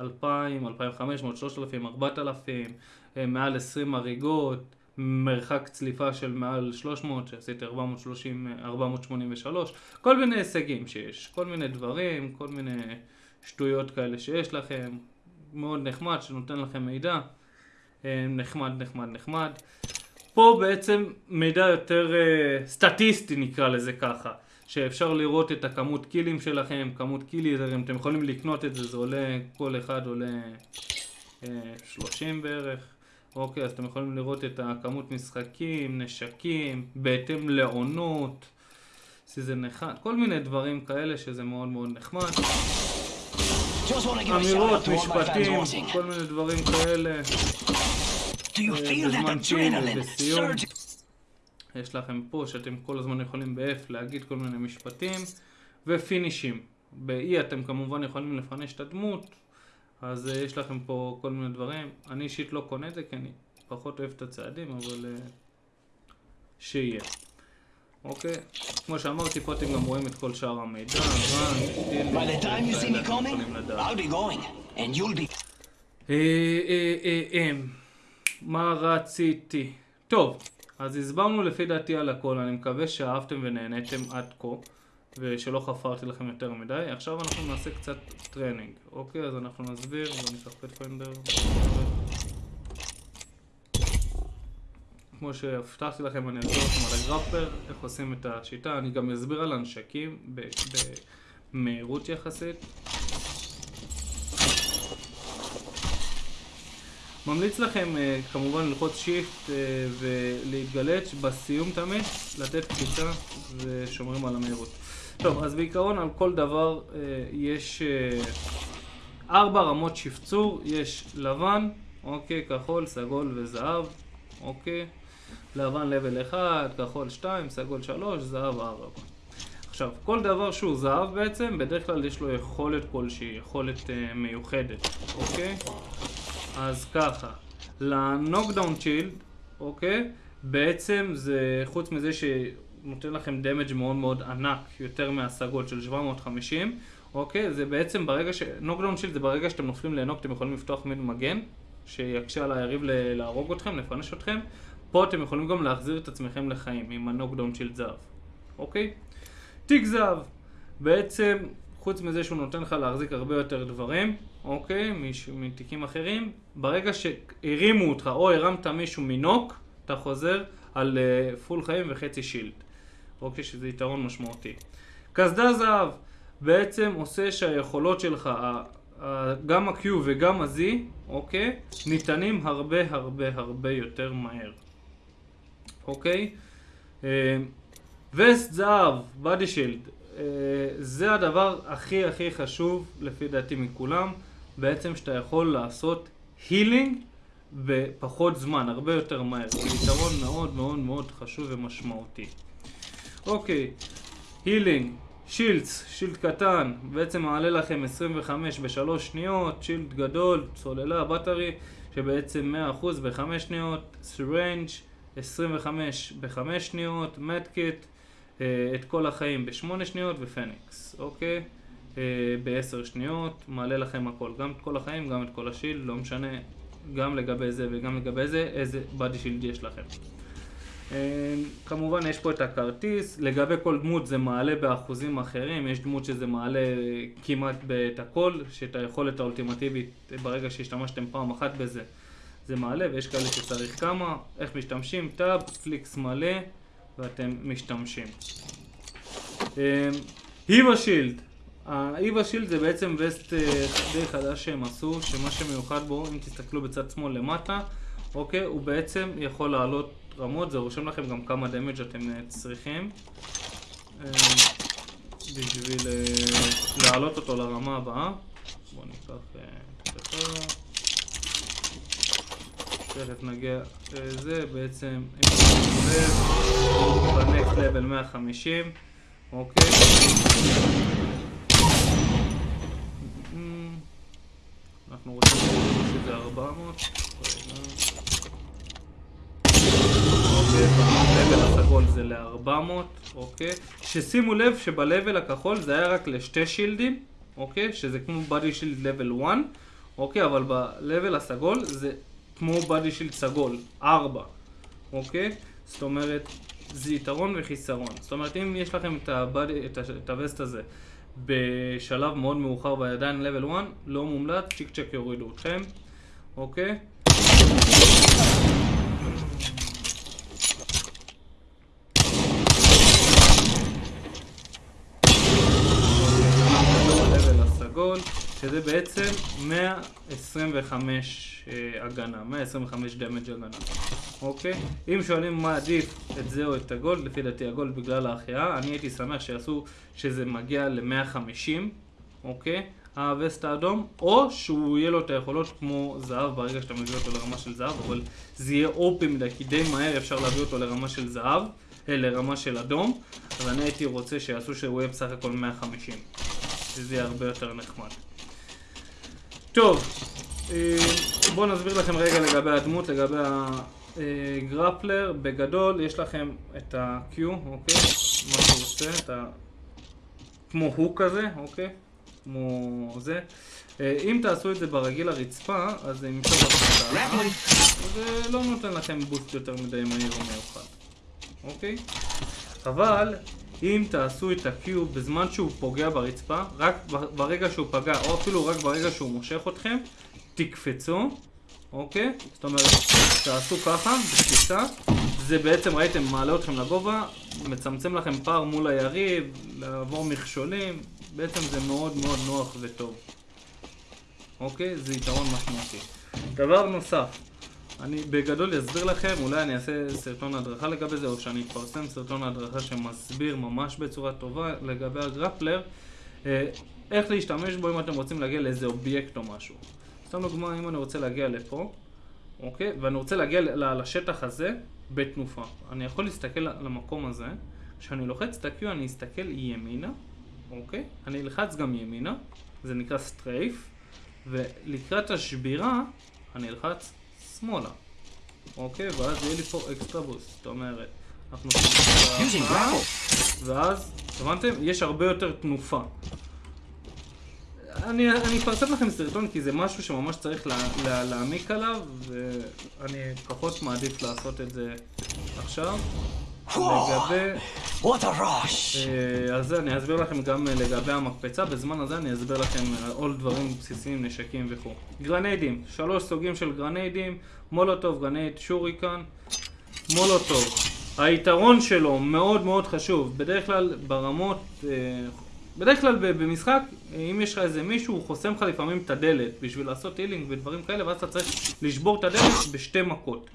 2,000, 2,500, 3,000, 4,000, מעל 20 הריגות, מרחק צליפה של מעל 300, שעשיתי 430, 483, כל מיני הישגים שיש, כל מיני דברים, כל מיני שטויות כאלה שיש לכם, מאוד נחמד שנותן לכם מידע, אה, נחמד נחמד נחמד. פה בעצם מידע יותר אה, סטטיסטי נקרא לזה ככה, שאפשר לראות את הכמות קילים שלכם, כמות קילים, אתם יכולים לקנות את זה, זה עולה, כל אחד עולה אה, אה, 30 בערך. אוקיי, אז אתם יכולים לראות את הכמות משחקים, נשקים, בהתאם לעונות, season אחד, כל מיני דברים כאלה שזה מאוד מאוד נחמד. אמירות, משפטים, כל מיני דברים כאלה. אה, בזמן צ'יל וסיום. יש לכם פה שאתם כל הזמן יכולים ב-F להגיד כל מיני משפטים. ופינישים. ב-E אתם כמובן יכולים לפניש את הדמות. אז uh, יש לכם פה כל מיני דברים. אני אישית לא קונה את זה כי אני פחות אוהב את הצעדים, אבל uh, שיהיה. אוקיי? כמו שאמרתי, פה אתם גם רואים את כל שאר המידע, מה רציתי? טוב, אז הסברנו לפי דעתי על הכל, אני מקווה שאהבתם ונהניתם עד כה. ושלא חפרתי לכם יותר מדי. עכשיו אנחנו נעשה קצת training, אוקיי? אז אנחנו נסביר, וניקח Pathfinder. כמו שהבטחתי לכם, אני אסביר לכם על ה grappler, איך עושים את השיטה. אני גם אסביר על הנשקים במהירות יחסית. ממליץ לכם uh, כמובן ללחוץ שיפט uh, ולהתגלץ' בסיום תמיד, לתת קפיצה ושומרים על המהירות. טוב, אז בעיקרון על כל דבר uh, יש uh, ארבע רמות שפצור, יש לבן, אוקיי, כחול, סגול וזהב, אוקיי, לבן לבל 1, כחול 2, סגול 3, זהב 4. עכשיו, כל דבר שהוא זהב בעצם, בדרך כלל יש לו יכולת כלשהי, יכולת uh, מיוחדת, אוקיי? אז ככה, ל knockdown shield, אוקיי? בעצם זה, חוץ מזה ש... נותן לכם damage מאוד מאוד ענק, יותר מהסגול של 750, אוקיי? זה בעצם ברגע ש... knockdown shield זה ברגע שאתם נופלים לנוק, אתם יכולים לפתוח מין מגן, שיקשה על היריב ל- להרוג אתכם, לפנש אתכם. פה אתם יכולים גם להחזיר את עצמכם לחיים עם ה knockdown של זהב, אוקיי? תיק זהב, בעצם, חוץ מזה שהוא נותן לך להחזיק הרבה יותר דברים, אוקיי? מש- מתיקים אחרים, ברגע שהרימו אותך או הרמת מישהו מנוק, אתה חוזר על uh, פול חיים וחצי שילד. אוקיי? שזה יתרון משמעותי. קסדה זהב בעצם עושה שהיכולות שלך, גם ה-Q וגם ה-Z, אוקיי? ניתנים הרבה הרבה הרבה יותר מהר. אוקיי? וסט זהב, בדי שילד, זה הדבר הכי הכי חשוב לפי דעתי מכולם, בעצם שאתה יכול לעשות הילינג בפחות זמן, הרבה יותר מהר. זה יתרון מאוד מאוד מאוד חשוב ומשמעותי. אוקיי, הילינג, שילדס, שילד קטן, בעצם מעלה לכם 25 בשלוש שניות, שילד גדול, צוללה, בטרי, שבעצם 100% בחמש שניות, סירנג' 25 בחמש שניות, מדקיט, את כל החיים בשמונה שניות ופניקס, אוקיי? אה, בעשר שניות, מעלה לכם הכל, גם את כל החיים, גם את כל השילד, לא משנה, גם לגבי זה וגם לגבי זה, איזה בדי שילד יש לכם. אה, כמובן יש פה את הכרטיס, לגבי כל דמות זה מעלה באחוזים אחרים, יש דמות שזה מעלה כמעט את הכל, שאת היכולת האולטימטיבית ברגע שהשתמשתם פעם אחת בזה זה מעלה, ויש כאלה שצריך כמה, איך משתמשים, טאב, פליקס מלא ואתם משתמשים. היבה שילד, ההיבה שילד זה בעצם וסט אה, די חדש שהם עשו, שמה שמיוחד בו, אם תסתכלו בצד שמאל למטה, אוקיי, הוא בעצם יכול לעלות רמות, זה רושם לכם גם כמה דמג' אתם אה, צריכים אה, בשביל אה, להעלות אותו לרמה הבאה. בואו ניקח הספר. תכף נגיע לזה, בעצם, אם לב, בנקסט לבל 150, אוקיי. אנחנו רוצים שזה 400. אוקיי, ב-level הסגול זה ל-400, אוקיי? ששימו לב שב-level הכחול זה היה רק לשתי שילדים, אוקיי? שזה כמו body shield level 1, אוקיי? אבל ב-level הסגול זה כמו body shield סגול, 4, אוקיי? זאת אומרת, זה יתרון וחיסרון. זאת אומרת, אם יש לכם את, הבדי, את, את הווסט הזה בשלב מאוד מאוחר בידיים level 1, לא מומלץ, צ'יק צ'ק יורידו אתכם, אוקיי? ה-level הסגול, שזה בעצם 125 אה, הגנה, 125 דמג' הגנה, אוקיי? אם שואלים מה עדיף, את זה או את הגולד, לפי דעתי הגולד בגלל ההחייאה, אני הייתי שמח שיעשו שזה מגיע ל-150, אוקיי? הווסט האדום, או שהוא יהיה לו את היכולות כמו זהב ברגע שאתה מביא אותו לרמה של זהב, אבל זה יהיה אופי מדי, כי די מהר אפשר להביא אותו לרמה של זהב, אה, לרמה של אדום, אז אני הייתי רוצה שיעשו שהוא יהיה בסך הכל 150, שזה יהיה הרבה יותר נחמד. טוב, אה, בואו נסביר לכם רגע לגבי הדמות, לגבי הגרפלר. בגדול יש לכם את ה-Q, אוקיי? מה שהוא עושה, את ה... כמו הוק כזה, אוקיי? כמו זה. אה, אם תעשו את זה ברגיל לרצפה, אז זה ימשוך לכם את ה... זה לא נותן לכם בוסט יותר מדי מהיר או מיוחד, אוקיי? אבל אם תעשו את ה-Q בזמן שהוא פוגע ברצפה, רק ברגע שהוא פגע, או אפילו רק ברגע שהוא מושך אתכם, תקפצו, אוקיי? זאת אומרת, תעשו ככה, בקפיצה, זה בעצם, ראיתם, מעלה אתכם לגובה, מצמצם לכם פער מול היריב, לעבור מכשולים, בעצם זה מאוד מאוד נוח וטוב. אוקיי? זה יתרון משמעותי. דבר נוסף, אני בגדול אסביר לכם, אולי אני אעשה סרטון הדרכה לגבי זה, או שאני אפרסם סרטון הדרכה שמסביר ממש בצורה טובה לגבי הגרפלר, אה, איך להשתמש בו אם אתם רוצים להגיע לאיזה אובייקט או משהו. סתם דוגמא, אם אני רוצה להגיע לפה, אוקיי? ואני רוצה להגיע לשטח הזה בתנופה. אני יכול להסתכל למקום הזה, כשאני לוחץ את ה-Q אני אסתכל ימינה, אוקיי? אני אלחץ גם ימינה, זה נקרא סטרייף, ולקראת השבירה אני אלחץ שמאלה, אוקיי? ואז יהיה לי פה אקסטרה בוסט, זאת אומרת, אנחנו grapple. ואז, הבנתם? יש הרבה יותר תנופה. אני, אני אפרסם לכם סרטון כי זה משהו שממש צריך לה, לה, להעמיק עליו ואני פחות מעדיף לעשות את זה עכשיו. לגבי... What a rush! אה, אז אני אסביר לכם גם אה, לגבי המקפצה, בזמן הזה אני אסביר לכם אה, עוד דברים בסיסיים, נשקים וכו'. גרניידים, שלוש סוגים של גרניידים, מולוטוב, grenade שוריקן, מולוטוב. היתרון שלו מאוד מאוד חשוב, בדרך כלל ברמות, בדרך כלל במשחק, אם יש לך איזה מישהו, הוא חוסם לך לפעמים את הדלת בשביל לעשות הילינג ודברים כאלה, ואז אתה צריך לשבור את הדלת בשתי מכות.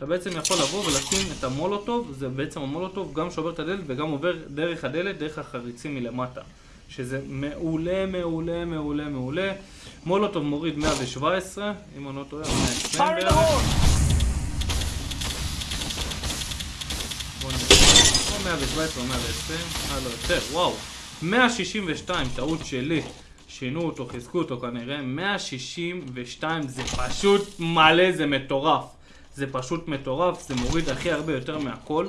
אתה בעצם יכול לבוא ולשים את המולוטוב, זה בעצם המולוטוב גם שובר את הדלת וגם עובר דרך הדלת, דרך החריצים מלמטה. שזה מעולה, מעולה, מעולה, מעולה. מולוטוב מוריד 117, אם אני לא טועה, 120 Fire in the בערך. בוא נראה, או 117 או 120, אה לא יותר, וואו. 162, טעות שלי. שינו אותו, חיזקו אותו כנראה. 162 זה פשוט מלא, זה מטורף. זה פשוט מטורף, זה מוריד הכי הרבה יותר מהכל.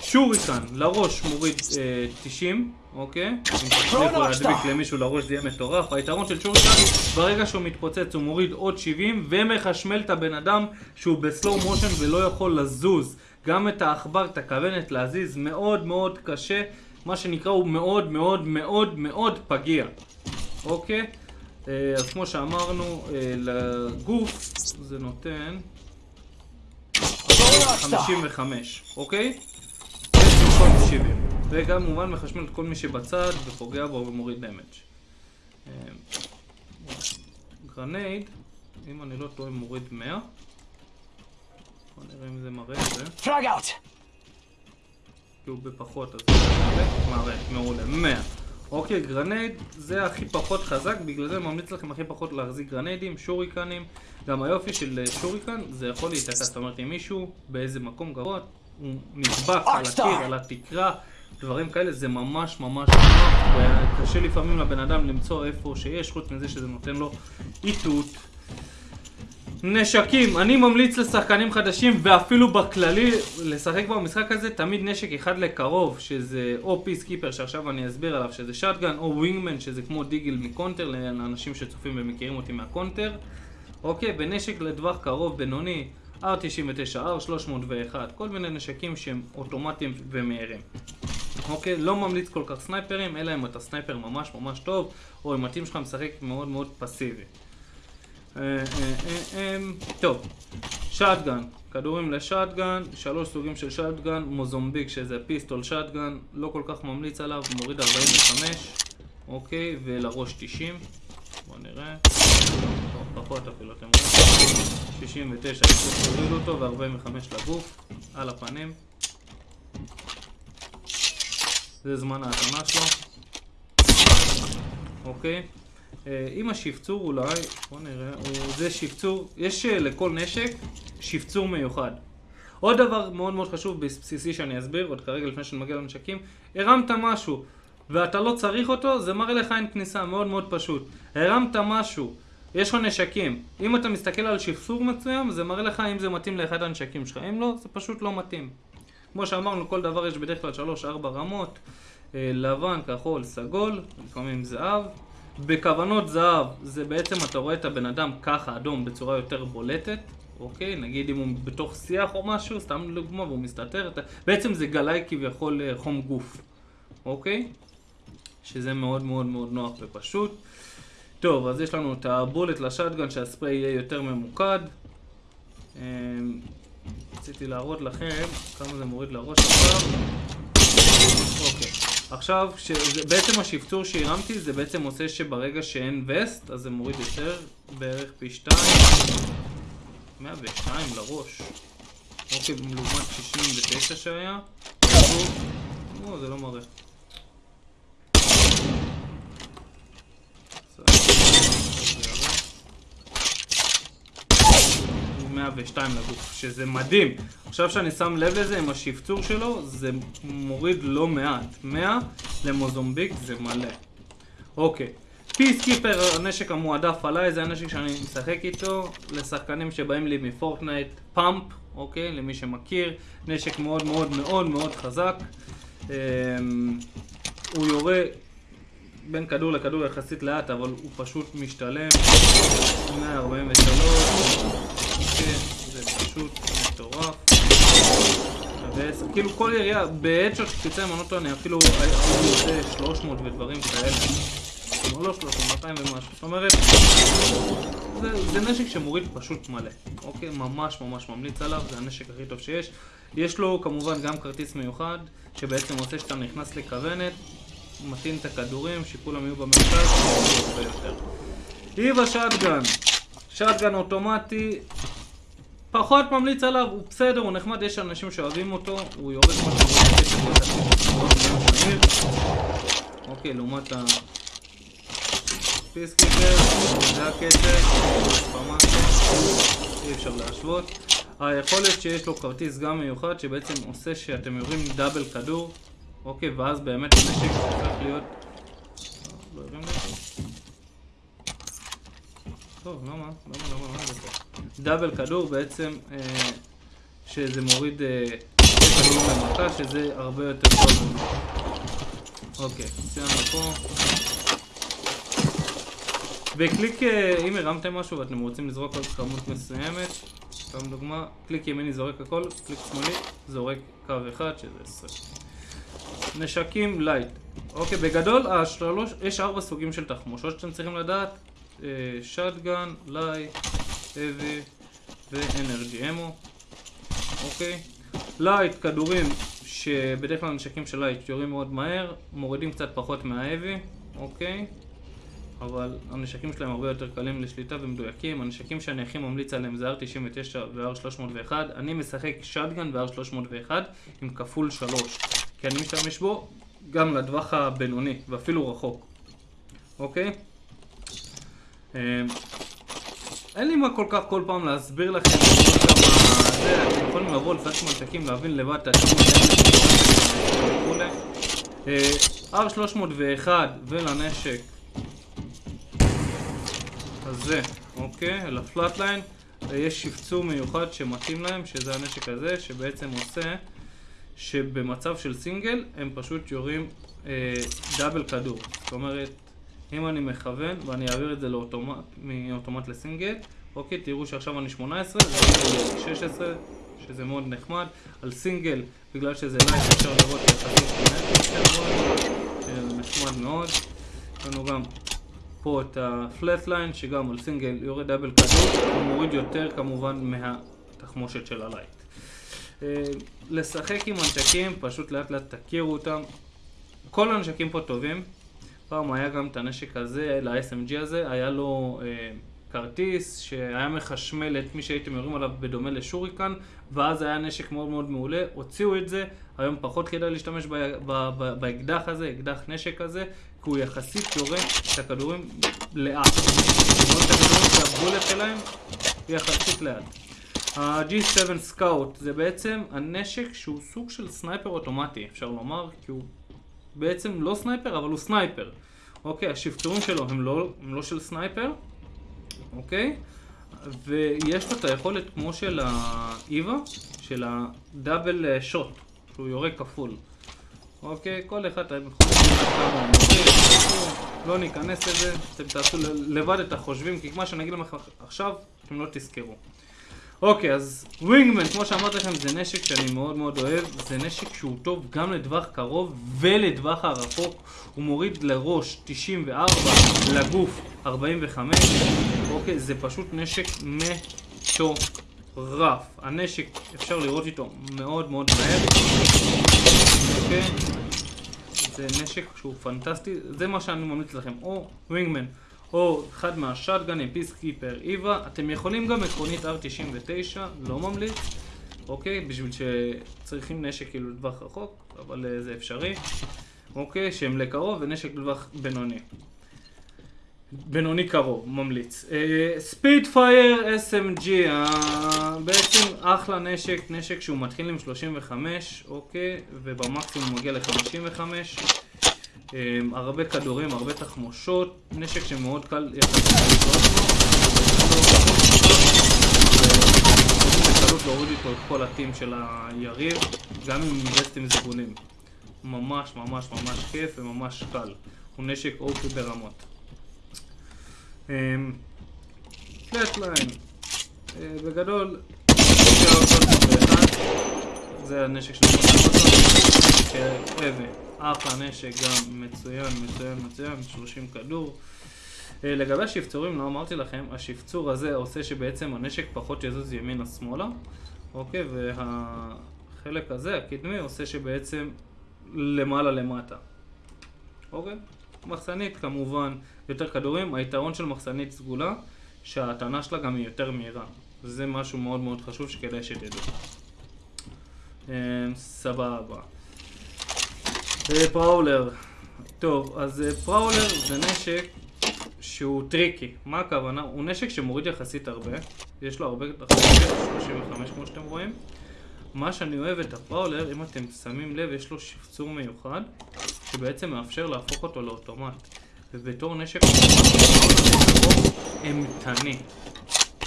שוריקן, לראש מוריד אה, 90, אוקיי? אם תצליחו להדביק למישהו לראש זה יהיה מטורף. היתרון של שוריקן, ברגע שהוא מתפוצץ הוא מוריד עוד 70 ומחשמל את הבן אדם שהוא בסלואו מושן ולא יכול לזוז. גם את העכבר, את הכוונת להזיז, מאוד מאוד קשה. מה שנקרא הוא מאוד מאוד מאוד מאוד פגיע. אוקיי? אה, אז כמו שאמרנו, אה, לגוף זה נותן 55, אוקיי? יש במקום 70. וגם כמובן מחשמל את כל מי שבצד ופוגע בו ומוריד דמג'. אה, grenade, אם אני לא טועה מוריד 100. בוא נראה אם זה מראה את זה. כי הוא בפחות אז זה מראה, מעולה, 100. אוקיי, grenade זה הכי פחות חזק, בגלל זה אני ממליץ לכם הכי פחות להחזיק גרניידים, שוריקנים. גם היופי של אה, שוריקן זה יכול להיתקע, זאת אומרת אם מישהו באיזה מקום גבוה, הוא נדבק על הקיר, על התקרה, דברים כאלה, זה ממש ממש נוח, וקשה לפעמים לבן אדם למצוא איפה שיש, חוץ מזה שזה נותן לו איתות. נשקים, אני ממליץ לשחקנים חדשים ואפילו בכללי לשחק במשחק הזה תמיד נשק אחד לקרוב שזה או Peacekeeper שעכשיו אני אסביר עליו שזה shotgun או Wingman שזה כמו Deagle מ Counter לאנשים שצופים ומכירים אותי מה Counter. אוקיי, ונשק לטווח קרוב בינוני R99, R301 כל מיני נשקים שהם אוטומטיים ומהירים. אוקיי, לא ממליץ כל כך סנייפרים אלא אם אתה sniper ממש ממש טוב או אם ה team שלך משחק מאוד מאוד פסיבי טוב, shotgun, כדורים ל shotgun, שלוש סוגים של shotgun, Mozambique שזה pistol shotgun, לא כל כך ממליץ עליו, מוריד 45, אוקיי, ולראש 90, בוא נראה, פחות אפילו, אתם רואים, 69, תוריד אותו ו-45 לגוף, על הפנים, זה זמן ההתנה שלו, אוקיי. אה, עם השפצור אולי, בוא נראה, זה שפצור, יש אה, לכל נשק שפצור מיוחד. עוד דבר מאוד מאוד חשוב בסיסי שאני אסביר, עוד כרגע לפני שאני מגיע לנשקים, הרמת משהו ואתה לא צריך אותו, זה מראה לך אין כניסה, מאוד מאוד פשוט. הרמת משהו, יש לך נשקים, אם אתה מסתכל על שפצור מסוים, זה מראה לך אם זה מתאים לאחד הנשקים שלך, אם לא, זה פשוט לא מתאים. כמו שאמרנו, כל דבר יש בדרך כלל 3-4 רמות, אה, לבן, כחול, סגול, לפעמים זהב. בכוונות זהב, זה בעצם אתה רואה את הבן אדם ככה אדום בצורה יותר בולטת, אוקיי? נגיד אם הוא בתוך שיח או משהו, סתם לדוגמה, והוא מסתתר, אתה... בעצם זה גלאי כביכול אה, חום גוף, אוקיי? שזה מאוד מאוד מאוד נוח ופשוט. טוב, אז יש לנו את הבולט לשטגן שהספרי יהיה יותר ממוקד. אמ, רציתי להראות לכם כמה זה מוריד לראש עכשיו. אוקיי. עכשיו, שזה, בעצם השפצור שהרמתי זה בעצם עושה שברגע שאין וסט, אז זה מוריד יותר, בערך פי 2. 102 לראש. אוקיי, לעומת 69 שהיה. או, זה לא מראה. 102 לגוף, שזה מדהים. עכשיו שאני שם לב לזה עם השפצור שלו, זה מוריד לא מעט. 100 למוזומביק זה מלא. אוקיי, פיסקיפר, הנשק המועדף עליי, זה הנשק שאני משחק איתו, לשחקנים שבאים לי מפורטנייט פאמפ, אוקיי? למי שמכיר, נשק מאוד מאוד מאוד מאוד חזק. אמ, הוא יורה בין כדור לכדור יחסית לאט, אבל הוא פשוט משתלם. 143, כן, זה פשוט מטורף. ועשר, כאילו כל ירייה, בהדשוט שתצא עונות אני אפילו הייתי עושה 300 ודברים כאלה. כלומר לא 300, 200 ומשהו. זאת אומרת, זה, זה נשק שמוריד פשוט מלא. אוקיי? ממש ממש ממליץ עליו, זה הנשק הכי טוב שיש. יש לו כמובן גם כרטיס מיוחד, שבעצם עושה שאתה נכנס לכוונת, מתאים את הכדורים, שכולם יהיו במרכז, ויותר. היבה שטגן, שטגן אוטומטי, פחות ממליץ עליו, הוא בסדר, הוא נחמד, יש אנשים שאוהבים אותו, הוא יורד כמו שהוא אוקיי, לעומת ה... פיסקיפר, זה הקטע, אי אפשר להשוות. היכולת שיש לו כרטיס גם מיוחד, שבעצם עושה שאתם יורים דאבל כדור, אוקיי, ואז באמת הנשק הופך להיות... לא טוב, למה? למה? למה? למה? דאבל כדור בעצם, אה, שזה מוריד אה, כדור למכה, שזה הרבה יותר טוב. אוקיי, סיימנו פה. וקליק, אה, אם הרמתם משהו ואתם רוצים לזרוק עוד כמות מסוימת, סתם דוגמה, קליק ימיני זורק הכל, קליק שמאלי זורק קו אחד שזה 20. נשקים light. אוקיי, בגדול, השלוש, יש ארבע סוגים של תחמושות שאתם צריכים לדעת. shotgun, light, heavy ו energy ammo. אוקיי. light, כדורים שבדרך כלל נשקים של light יורים מאוד מהר, מורידים קצת פחות מה heavy, אוקיי. אבל הנשקים שלהם הרבה יותר קלים לשליטה ומדויקים. הנשקים שאני הכי ממליץ עליהם זה R99 ו-R301. אני משחק shotgun ו-R301 עם כפול 3, כי אני משתמש בו גם לטווח הבינוני ואפילו רחוק, אוקיי? אמ, אין לי מה כל כך כל פעם להסביר לכם אתם יכולים לבוא לפעמים מנתקים, להבין לבד את וכולי. אה, R301 ולנשק הזה, אוקיי? לפלאטליין יש שפצור מיוחד שמתאים להם, שזה הנשק הזה, שבעצם עושה שבמצב של סינגל הם פשוט יורים אה, double כדור. זאת אומרת, אם אני מכוון ואני אעביר את זה לאוטומט, מאוטומט לסינגל, אוקיי, תראו שעכשיו אני 18, זה 16, שזה מאוד נחמד. על סינגל, בגלל שזה light, אפשר לראות יחסית נחמד מאוד. יש לנו גם פה את ה Flatline, שגם על single יורה double כדור, הוא מוריד יותר כמובן מהתחמושת של ה light. אה, לשחק עם הנשקים, פשוט לאט לאט תכירו אותם. כל הנשקים פה טובים. פעם היה גם את הנשק הזה, ל-SMG הזה, היה לו אה, כרטיס שהיה מחשמל את מי שהייתם יורים עליו בדומה לשוריקן, ואז היה נשק מאוד מאוד מעולה, הוציאו את זה, היום פחות כדאי להשתמש באקדח הזה, אקדח נשק הזה, כי הוא יחסית יורה את הכדורים לאט. אומרת, הכדורים שהבולט שלהם יחסית לאט. ה-G7 Scout זה בעצם הנשק שהוא סוג של sniper אוטומטי, אפשר לומר, כי הוא בעצם לא sniper, אבל הוא sniper. אוקיי, השפצורים שלו הם לא, הם לא של sniper, אוקיי? ויש לו את היכולת כמו של ה EVA, של ה double shot, שהוא יורה כפול. אוקיי, כל אחד אתם יכולים כמה לא ניכנס לזה, אתם תעשו לבד את החושבים, כי מה שאני אגיד לכם עכשיו, אתם לא תזכרו. אוקיי, אז ווינגמן, כמו שאמרתי לכם, זה נשק שאני מאוד מאוד אוהב. זה נשק שהוא טוב גם לטווח קרוב ולטווח הרחוק. הוא מוריד לראש 94, לגוף 45. אוקיי, זה פשוט נשק מטורף. הנשק, אפשר לראות איתו מאוד מאוד מהר. אוקיי? זה נשק שהוא פנטסטי. זה מה שאני ממליץ לכם. או Wingman. או אחד מהשאטגנים, Peacekeeper, EVA. אתם יכולים גם עקרונית R99, לא ממליץ, אוקיי? בשביל שצריכים נשק כאילו לטווח רחוק, אבל אה, זה אפשרי, אוקיי? שהם לקרוב ונשק לטווח בינוני. בינוני קרוב, ממליץ. speed fire SMG, אה, בעצם אחלה נשק, נשק שהוא מתחיל עם 35, אוקיי? ובמקסימום מגיע ל-55. אמ, הרבה כדורים, הרבה תחמושות, נשק שמאוד קל יחסית להוריד איתו את כל הטים של היריב, גם עם וסטים זבונים. ממש ממש ממש כיף וממש קל. הוא נשק אופי ברמות. פלטליין, אה, בגדול, זה הנשק של אבן, אחלה נשק גם מצוין, מצוין, מצוין, 30 כדור. אה, לגבי השפצורים, לא אמרתי לכם, השפצור הזה עושה שבעצם הנשק פחות יזוז ימינה-שמאלה, אוקיי? והחלק הזה, הקדמי, עושה שבעצם למעלה-למטה, אוקיי? מחסנית כמובן יותר כדורים, היתרון של מחסנית סגולה שההטענה שלה גם היא יותר מהירה זה משהו מאוד מאוד חשוב שכדאי שתדעו אמ, סבבה אה, Prowler טוב, אז אה, Prowler זה נשק שהוא טריקי. מה הכוונה? הוא נשק שמוריד יחסית הרבה. יש לו הרבה תחמושת, 35 כמו שאתם רואים. מה שאני אוהב את ה Prowler, אם אתם שמים לב, יש לו שפצור מיוחד שבעצם מאפשר להפוך אותו לאוטומט. ובתור נשק אימתני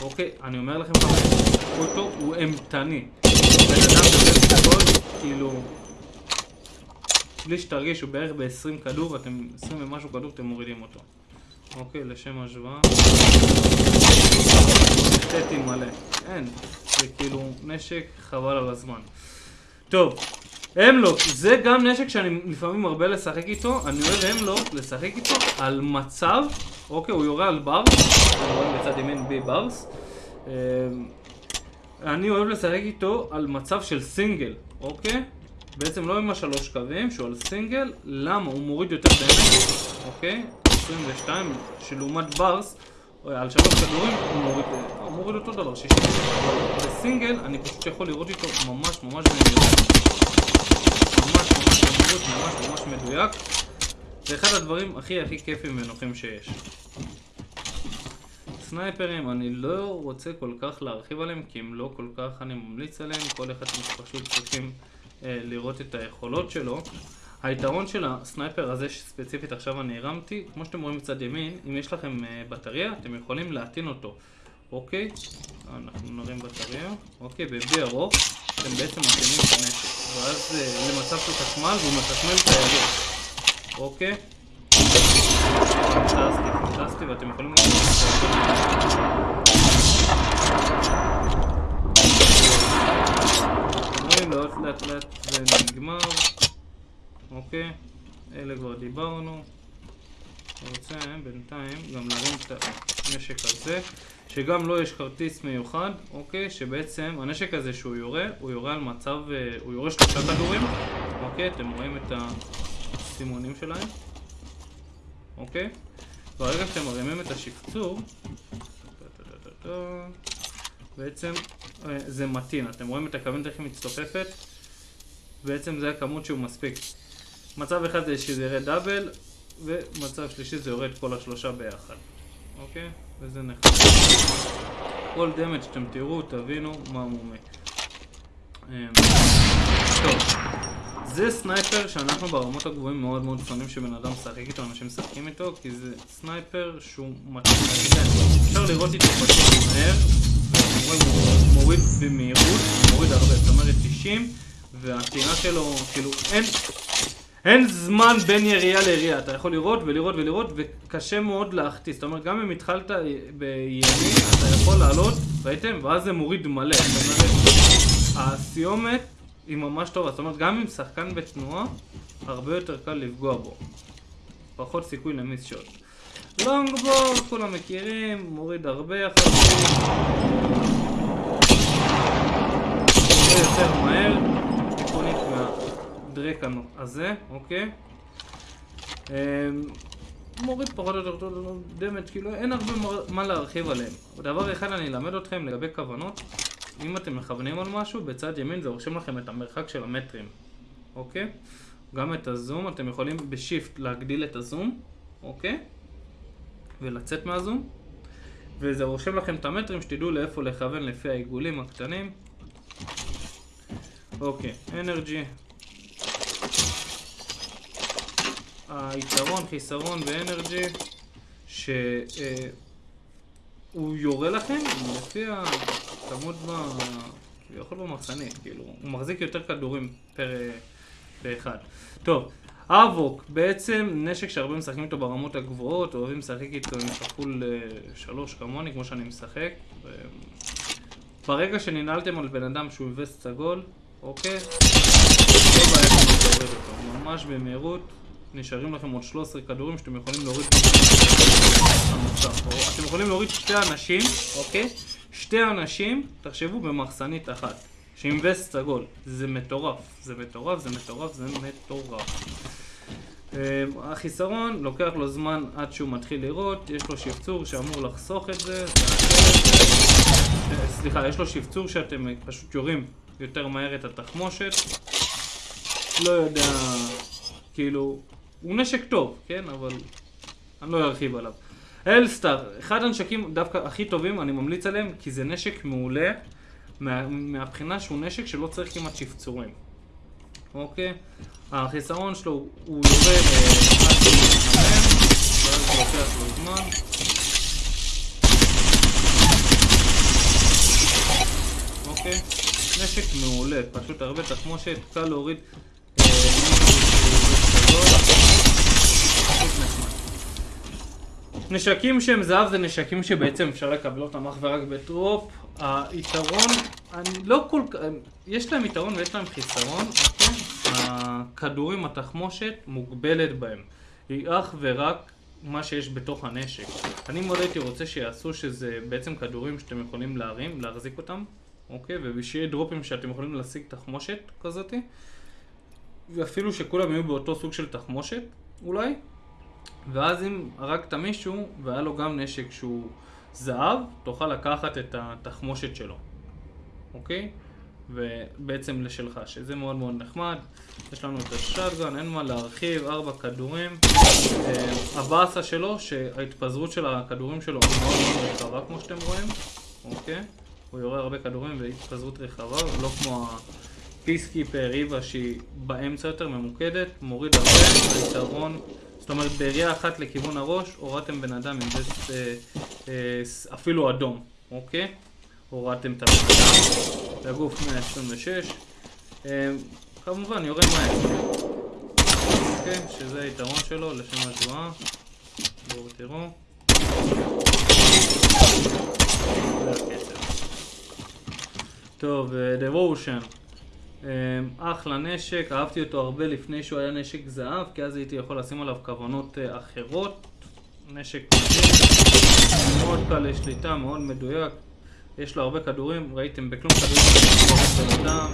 אוקיי, אני אומר לכם אותו הוא אימתני בן אדם גדול, כאילו בלי שתרגישו בערך ב-20 כדור, אתם 20 ומשהו כדור אתם מורידים אותו. אוקיי, לשם השוואה. סטטי מלא, אין, זה כאילו נשק חבל על הזמן. טוב, המלוק, זה גם נשק שאני לפעמים מרבה לשחק איתו, אני אוהב המלוק לשחק איתו על מצב, אוקיי, הוא יורה על ברס, אתם רואים בצד ימין בי ברס, אמ, אני אוהב לשחק איתו על מצב של סינגל, אוקיי? בעצם לא עם השלוש קווים, שהוא על סינגל, למה? הוא מוריד יותר דמק, אוקיי? 22, שלעומת ברס, על שלוש כדורים הוא מוריד, הוא מוריד אותו דבר, 60. בסינגל אני פשוט יכול לראות איתו ממש ממש במהירות. ממש ממש במהירות, ממש ממש מדויק. זה אחד הדברים הכי הכי כיפים ונוחים שיש. סנייפרים, אני לא רוצה כל כך להרחיב עליהם, כי אם לא כל כך אני ממליץ עליהם, כל אחד פשוט צריכים לראות את היכולות שלו. היתרון של הסנייפר הזה שספציפית עכשיו אני הרמתי, כמו שאתם רואים בצד ימין, אם יש לכם אה, בטריה, אתם יכולים להטעין אותו, אוקיי? אנחנו נרים בטריה, אוקיי, ב-B ארוך, אתם בעצם מטעינים את הנשק, ואז אה, למצב של חשמל והוא מחשמל את היריב, אוקיי? פנטסטי, פנטסטי, ואתם יכולים לראות את זה. לאט לאט לאט זה נגמר אוקיי? אלה כבר דיברנו. רוצה בינתיים גם להרים את הנשק הזה, שגם לו לא יש כרטיס מיוחד, אוקיי? שבעצם הנשק הזה שהוא יורה, הוא יורה על מצב, אה, הוא יורה שלושה כדורים, אוקיי? אתם רואים את הסימונים שלהם, אוקיי? ברגע שאתם מרימים את השפצור, בעצם אה, זה מתאים, אתם רואים את הכוונת איך היא מצטופפת? בעצם זה הכמות שהוא מספיק. מצב אחד זה שזה ירד דאבל, ומצב שלישי זה יורד כל השלושה ביחד. אוקיי? וזה נחמד. כל דמג' שאתם תראו, תבינו מה מומי. אמ, טוב, זה sniper שאנחנו ברמות הגבוהים מאוד מאוד שונאים שבן אדם משחק איתו, אנשים משחקים איתו, כי זה sniper שהוא מתאים אפשר לירות איתו פשוט מהר, ואתם רואים הוא מוריד במהירות, מוריד הרבה, זאת אומרת 90, והטעינה שלו, כאילו, אין, אין זמן בין ירייה לירייה, אתה יכול לירות ולירות ולירות וקשה מאוד להחטיא, זאת אומרת גם אם התחלת בימין אתה יכול לעלות, ראיתם? ואז זה מוריד מלא, זאת אומרת הסיומת היא ממש טובה, זאת אומרת גם אם שחקן בתנועה הרבה יותר קל לפגוע בו, פחות סיכוי למיס שוט. לונגבורד, כולם מכירים, מוריד הרבה יחסים, יותר מהר, תיקונית מה... הדרק הזה, אוקיי? אמ, מוריד פחות או יותר דמג' כאילו אין הרבה מה להרחיב עליהם. דבר אחד אני אלמד אתכם לגבי כוונות, אם אתם מכוונים על משהו, בצד ימין זה רושם לכם את המרחק של המטרים, אוקיי? גם את הזום, אתם יכולים בשיפט להגדיל את הזום, אוקיי? ולצאת מהזום. וזה רושם לכם את המטרים, שתדעו לאיפה לכוון לפי העיגולים הקטנים. אוקיי, אנרגי, היתרון, חיסרון באנרג'י, שהוא יורה לכם לפי הכמות ב... כביכול במחסנית, כאילו, הוא מחזיק יותר כדורים פר, פר אחד. טוב, אבוק, בעצם נשק שהרבה משחקים איתו ברמות הגבוהות, אוהבים לשחק איתו עם כפול אה, שלוש כמוני, כמו שאני משחק. ברגע שננעלתם על בן אדם שהוא וסט סגול, אוקיי? לא בעיה להוריד אותו, ממש במהירות. נשארים לכם עוד 13 כדורים שאתם יכולים להוריד אתם יכולים להוריד שתי אנשים, אוקיי? שתי אנשים, תחשבו במחסנית אחת, שעם וסט סגול. זה מטורף, זה מטורף, זה מטורף, זה מטורף. החיסרון, לוקח לו זמן עד שהוא מתחיל לראות, יש לו שפצור שאמור לחסוך את זה, סליחה, יש לו שפצור שאתם פשוט יורים יותר מהר את התחמושת. לא יודע, כאילו, הוא נשק טוב, כן? אבל אני לא ארחיב עליו. אלסטאר, אחד הנשקים דווקא הכי טובים, אני ממליץ עליהם, כי זה נשק מעולה מה, מהבחינה שהוא נשק שלא צריך כמעט שפצורים. אוקיי? החיסרון שלו הוא יורה אה, עד שהוא. אוקיי? נשק מעולה, פשוט הרבה תחמושת, קל להוריד אה, נשקים שהם זהב זה נשקים שבעצם אפשר לקבל אותם אך ורק בטרופ. היתרון, אני לא כל כך, יש להם יתרון ויש להם חיסרון, אוקיי? הכדורים, התחמושת, מוגבלת בהם. היא אך ורק מה שיש בתוך הנשק. אני מאוד הייתי רוצה שיעשו שזה בעצם כדורים שאתם יכולים להרים, להחזיק אותם, אוקיי? ושיהיה דרופים שאתם יכולים להשיג תחמושת כזאתי. ואפילו שכולם יהיו באותו סוג של תחמושת, אולי. ואז אם הרגת מישהו והיה לו גם נשק שהוא זהב, תוכל לקחת את התחמושת שלו, אוקיי? ובעצם לשלך, שזה מאוד מאוד נחמד. יש לנו את השטגן, אין מה להרחיב, ארבע כדורים. אה, הבאסה שלו, שההתפזרות של הכדורים שלו היא מאוד מאוד רחבה כמו שאתם רואים, אוקיי? הוא יורה הרבה כדורים והתפזרות רחבה, לא כמו פיסקיפר, ריבה שהיא באמצע יותר ממוקדת, מוריד הרבה, היתרון, זאת אומרת בירייה אחת לכיוון הראש, הורדתם בן אדם עם וסט אה, אה, אפילו אדום, אוקיי? הורדתם את הבן אדם, לגוף 126, אה, כמובן יורה מהר, אוקיי? שזה היתרון שלו לשם השוואה, בואו תראו. טוב, דבושן. אמ, אחלה נשק, אהבתי אותו הרבה לפני שהוא היה נשק זהב, כי אז הייתי יכול לשים עליו כוונות אה, אחרות. נשק מאוד קל לשליטה, מאוד מדויק. יש לו הרבה כדורים, ראיתם בכלום כדורים בן אדם.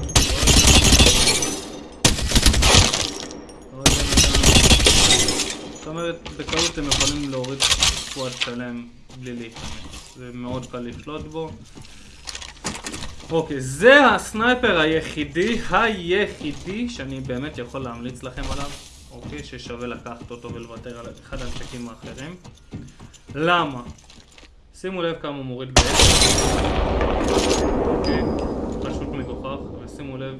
זאת אומרת, בקלות אתם יכולים להוריד סקוואד שלם בלי להתאמץ. זה מאוד קל לשלוט בו. אוקיי, זה הסנייפר היחידי, היחידי, שאני באמת יכול להמליץ לכם עליו, אוקיי, ששווה לקחת אותו ולוותר על אחד הנשקים האחרים. למה? שימו לב כמה הוא מוריד בעצם. אוקיי, פשוט מגוחך, ושימו לב,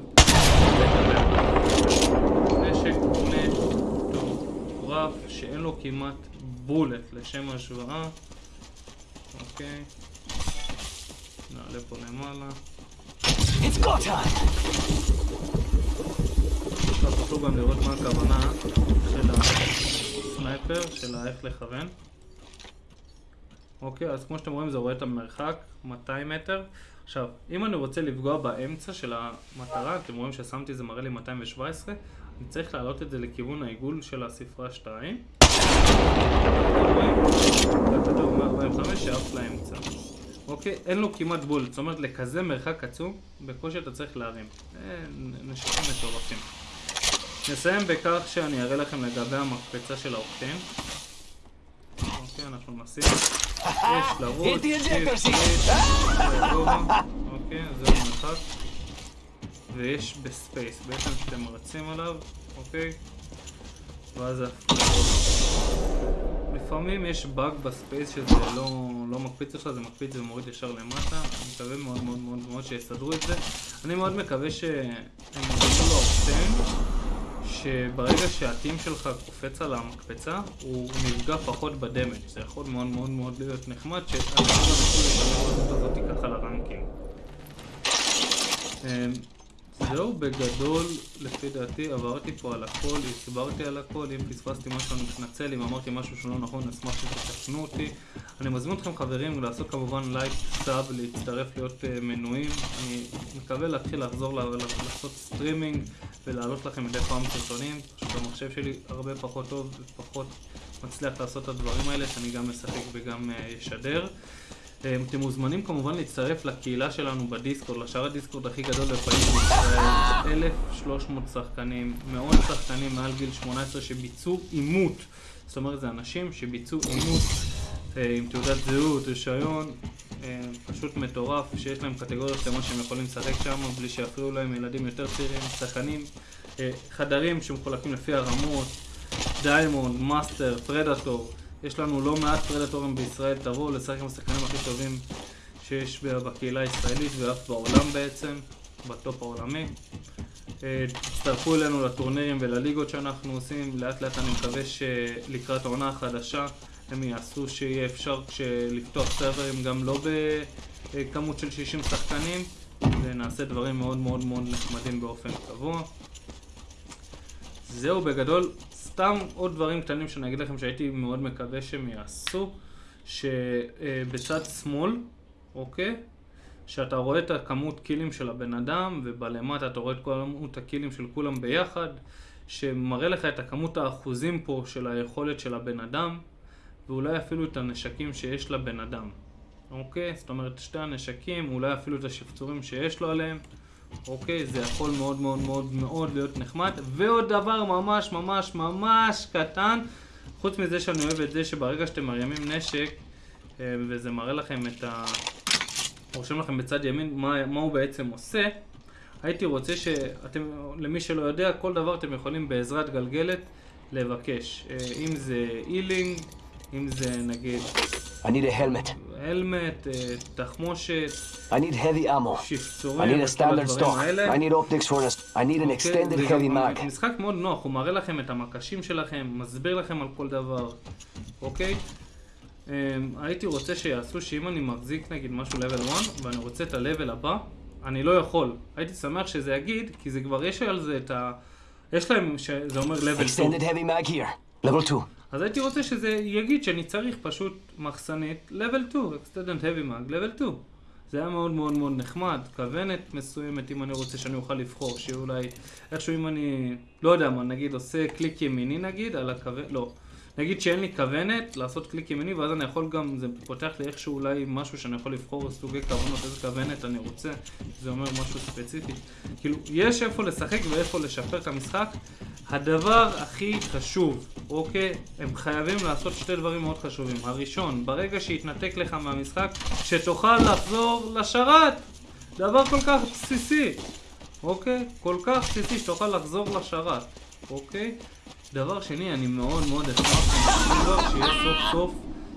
נשק מטורף, שאין לו כמעט בולט לשם השוואה. אוקיי, נעלה פה למעלה. It's go time! תוכלו גם לראות מה הכוונה של הסנייפר, של איך לכוון. אוקיי, אז כמו שאתם רואים זה רואה את המרחק, 200 מטר. עכשיו, אם אני רוצה לפגוע באמצע של המטרה, אתם רואים ששמתי זה מראה לי 217, אני צריך להעלות את זה לכיוון העיגול של הספרה 2. הכדור 145 שעף לאמצע. אוקיי? אין לו כמעט בולט, זאת אומרת לכזה מרחק עצום, בקושי אתה צריך להרים. נשקים מטורפים. נסיים בכך שאני אראה לכם לגבי המקפצה של האוקטן. אוקיי, אנחנו נשים. יש לרוץ, אוקיי, זה המרחק. ויש בספייס, בעצם שאתם רצים עליו, אוקיי? ואז לפעמים יש באג בספייס שזה לא, לא מקפיץ לך, זה מקפיץ ומוריד ישר למטה. אני מקווה מאוד מאוד מאוד מאוד שיסדרו את זה. אני מאוד מקווה שהם יעשו לו אופטן, שברגע שהטים שלך קופץ על המקפצה, הוא נפגע פחות בדמג'. זה יכול מאוד מאוד מאוד להיות נחמד, גם יכולים לשלם את הזאת ככה לרנקים. זהו בגדול, לפי דעתי, עברתי פה על הכל, הסברתי על הכל, אם פספסתי משהו אני מתנצל, אם אמרתי משהו שלא נכון, אשמח שתתקנו אותי. אני מזמין אתכם חברים לעשות כמובן לייק, sub, להצטרף להיות אה, מנויים. אני מקווה להתחיל לחזור לעשות סטרימינג ולהעלות לכם מדי פעם סרטונים, פשוט המחשב שלי הרבה פחות טוב ופחות מצליח לעשות את הדברים האלה, שאני גם משחק וגם אה, אשדר. אה, אתם מוזמנים כמובן להצטרף לקהילה שלנו ב Discord, לשרת ה Discord הכי גדול ופעיל בישראל, 1,300 שחקנים, מאות שחקנים מעל גיל 18 שביצעו אימות, זאת אומרת זה אנשים שביצעו אימות אה, עם תעודת זהות, רישיון, אה, פשוט מטורף, שיש להם קטגוריות שלמות שהם יכולים לשחק שם בלי שיפריעו להם ילדים יותר צעירים, שחקנים, חדרים שמחולקים לפי הרמות, Diamond, Master, Predator יש לנו לא מעט פרדטורים בישראל, תבואו לשחק עם השחקנים הכי טובים שיש בקהילה הישראלית ואף בעולם בעצם, בטופ העולמי. אה, תצטרפו אלינו לטורנירים ולליגות שאנחנו עושים, לאט לאט אני מקווה שלקראת העונה החדשה הם יעשו שיהיה אפשר לפתוח סרברים גם לא בכמות של 60 שחקנים ונעשה דברים מאוד מאוד מאוד נחמדים באופן קבוע. זהו בגדול, סתם עוד דברים קטנים שאני אגיד לכם שהייתי מאוד מקווה שהם יעשו, שבצד שמאל, אוקיי? שאתה רואה את הכמות קילים של הבן אדם, ובלמטה אתה רואה את כמות הקילים של כולם ביחד, שמראה לך את הכמות האחוזים פה של היכולת של הבן אדם, ואולי אפילו את הנשקים שיש לבן אדם, אוקיי? זאת אומרת, שתי הנשקים, אולי אפילו את השפצורים שיש לו עליהם. אוקיי? זה יכול מאוד מאוד מאוד מאוד להיות נחמד. ועוד דבר ממש ממש ממש קטן, חוץ מזה שאני אוהב את זה שברגע שאתם מרימים נשק, אה, וזה מראה לכם את ה... רושם לכם בצד ימין מה, מה הוא בעצם עושה, הייתי רוצה שאתם, למי שלא יודע, כל דבר אתם יכולים בעזרת גלגלת לבקש. אה, אם זה אילינג, אם זה נגיד... I need a helmet. הלמט, תחמושת, I need heavy ammo. I need a standard stock. I need optics for an... I need an אוקיי, extended זה heavy mag. משחק מאוד נוח, הוא מראה לכם את המקשים שלכם, מסביר לכם על כל דבר, אוקיי? Um, הייתי רוצה שיעשו שאם אני מחזיק נגיד משהו level 1 ואני רוצה את ה-level הבא, אני לא יכול. הייתי שמח שזה יגיד, כי זה כבר יש על זה את ה... יש להם שזה אומר level 2. Extended heavy mag here. Level 2. אז הייתי רוצה שזה יגיד שאני צריך פשוט מחסנית level 2, extended heavy mag, level 2. זה היה מאוד מאוד מאוד נחמד, כוונת מסוימת אם אני רוצה שאני אוכל לבחור, שאולי איכשהו אם אני, לא יודע מה, נגיד עושה קליק ימיני נגיד על הכוונת, לא. נגיד שאין לי כוונת לעשות קליק ימיני ואז אני יכול גם, זה פותח לי איכשהו אולי משהו שאני יכול לבחור סוגי כוונות, איזה כוונת אני רוצה, זה אומר משהו ספציפי. כאילו, יש איפה לשחק ואיפה לשפר את המשחק. הדבר הכי חשוב, אוקיי? הם חייבים לעשות שתי דברים מאוד חשובים. הראשון, ברגע שיתנתק לך מהמשחק, שתוכל לחזור לשרת. דבר כל כך בסיסי, אוקיי? כל כך בסיסי שתוכל לחזור לשרת, אוקיי? דבר שני, אני מאוד מאוד אשמח שיהיה סוף סוף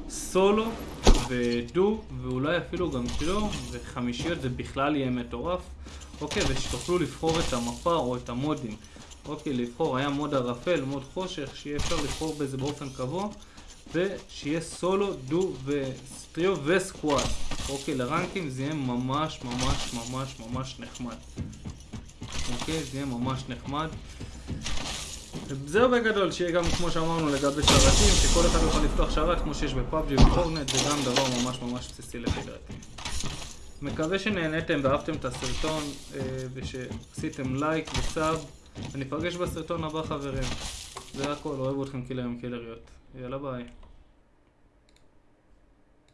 סולו ודו, ואולי אפילו גם טריו, וחמישיות זה בכלל יהיה מטורף, אוקיי? ושתוכלו לבחור את המפה או את המודים. אוקיי, לבחור, היה מוד ערפל, מוד חושך, שיהיה אפשר לבחור בזה באופן קבוע, ושיהיה סולו, דו וסטריו וסקוואט. אוקיי, לרנקים זה יהיה ממש ממש ממש ממש נחמד. אוקיי, זה יהיה ממש נחמד. זהו בגדול, שיהיה גם כמו שאמרנו לגבי שרתים, שכל אחד יוכל לפתוח שרת כמו שיש בפאבג'י ופורנט, זה גם דבר ממש ממש בסיסי לפי. מקווה שנהניתם ואהבתם את הסרטון אה, ושעשיתם לייק וסאב. וניפגש בסרטון הבא חברים. זה הכל, אוהב אתכם קילרים קילריות. יאללה ביי.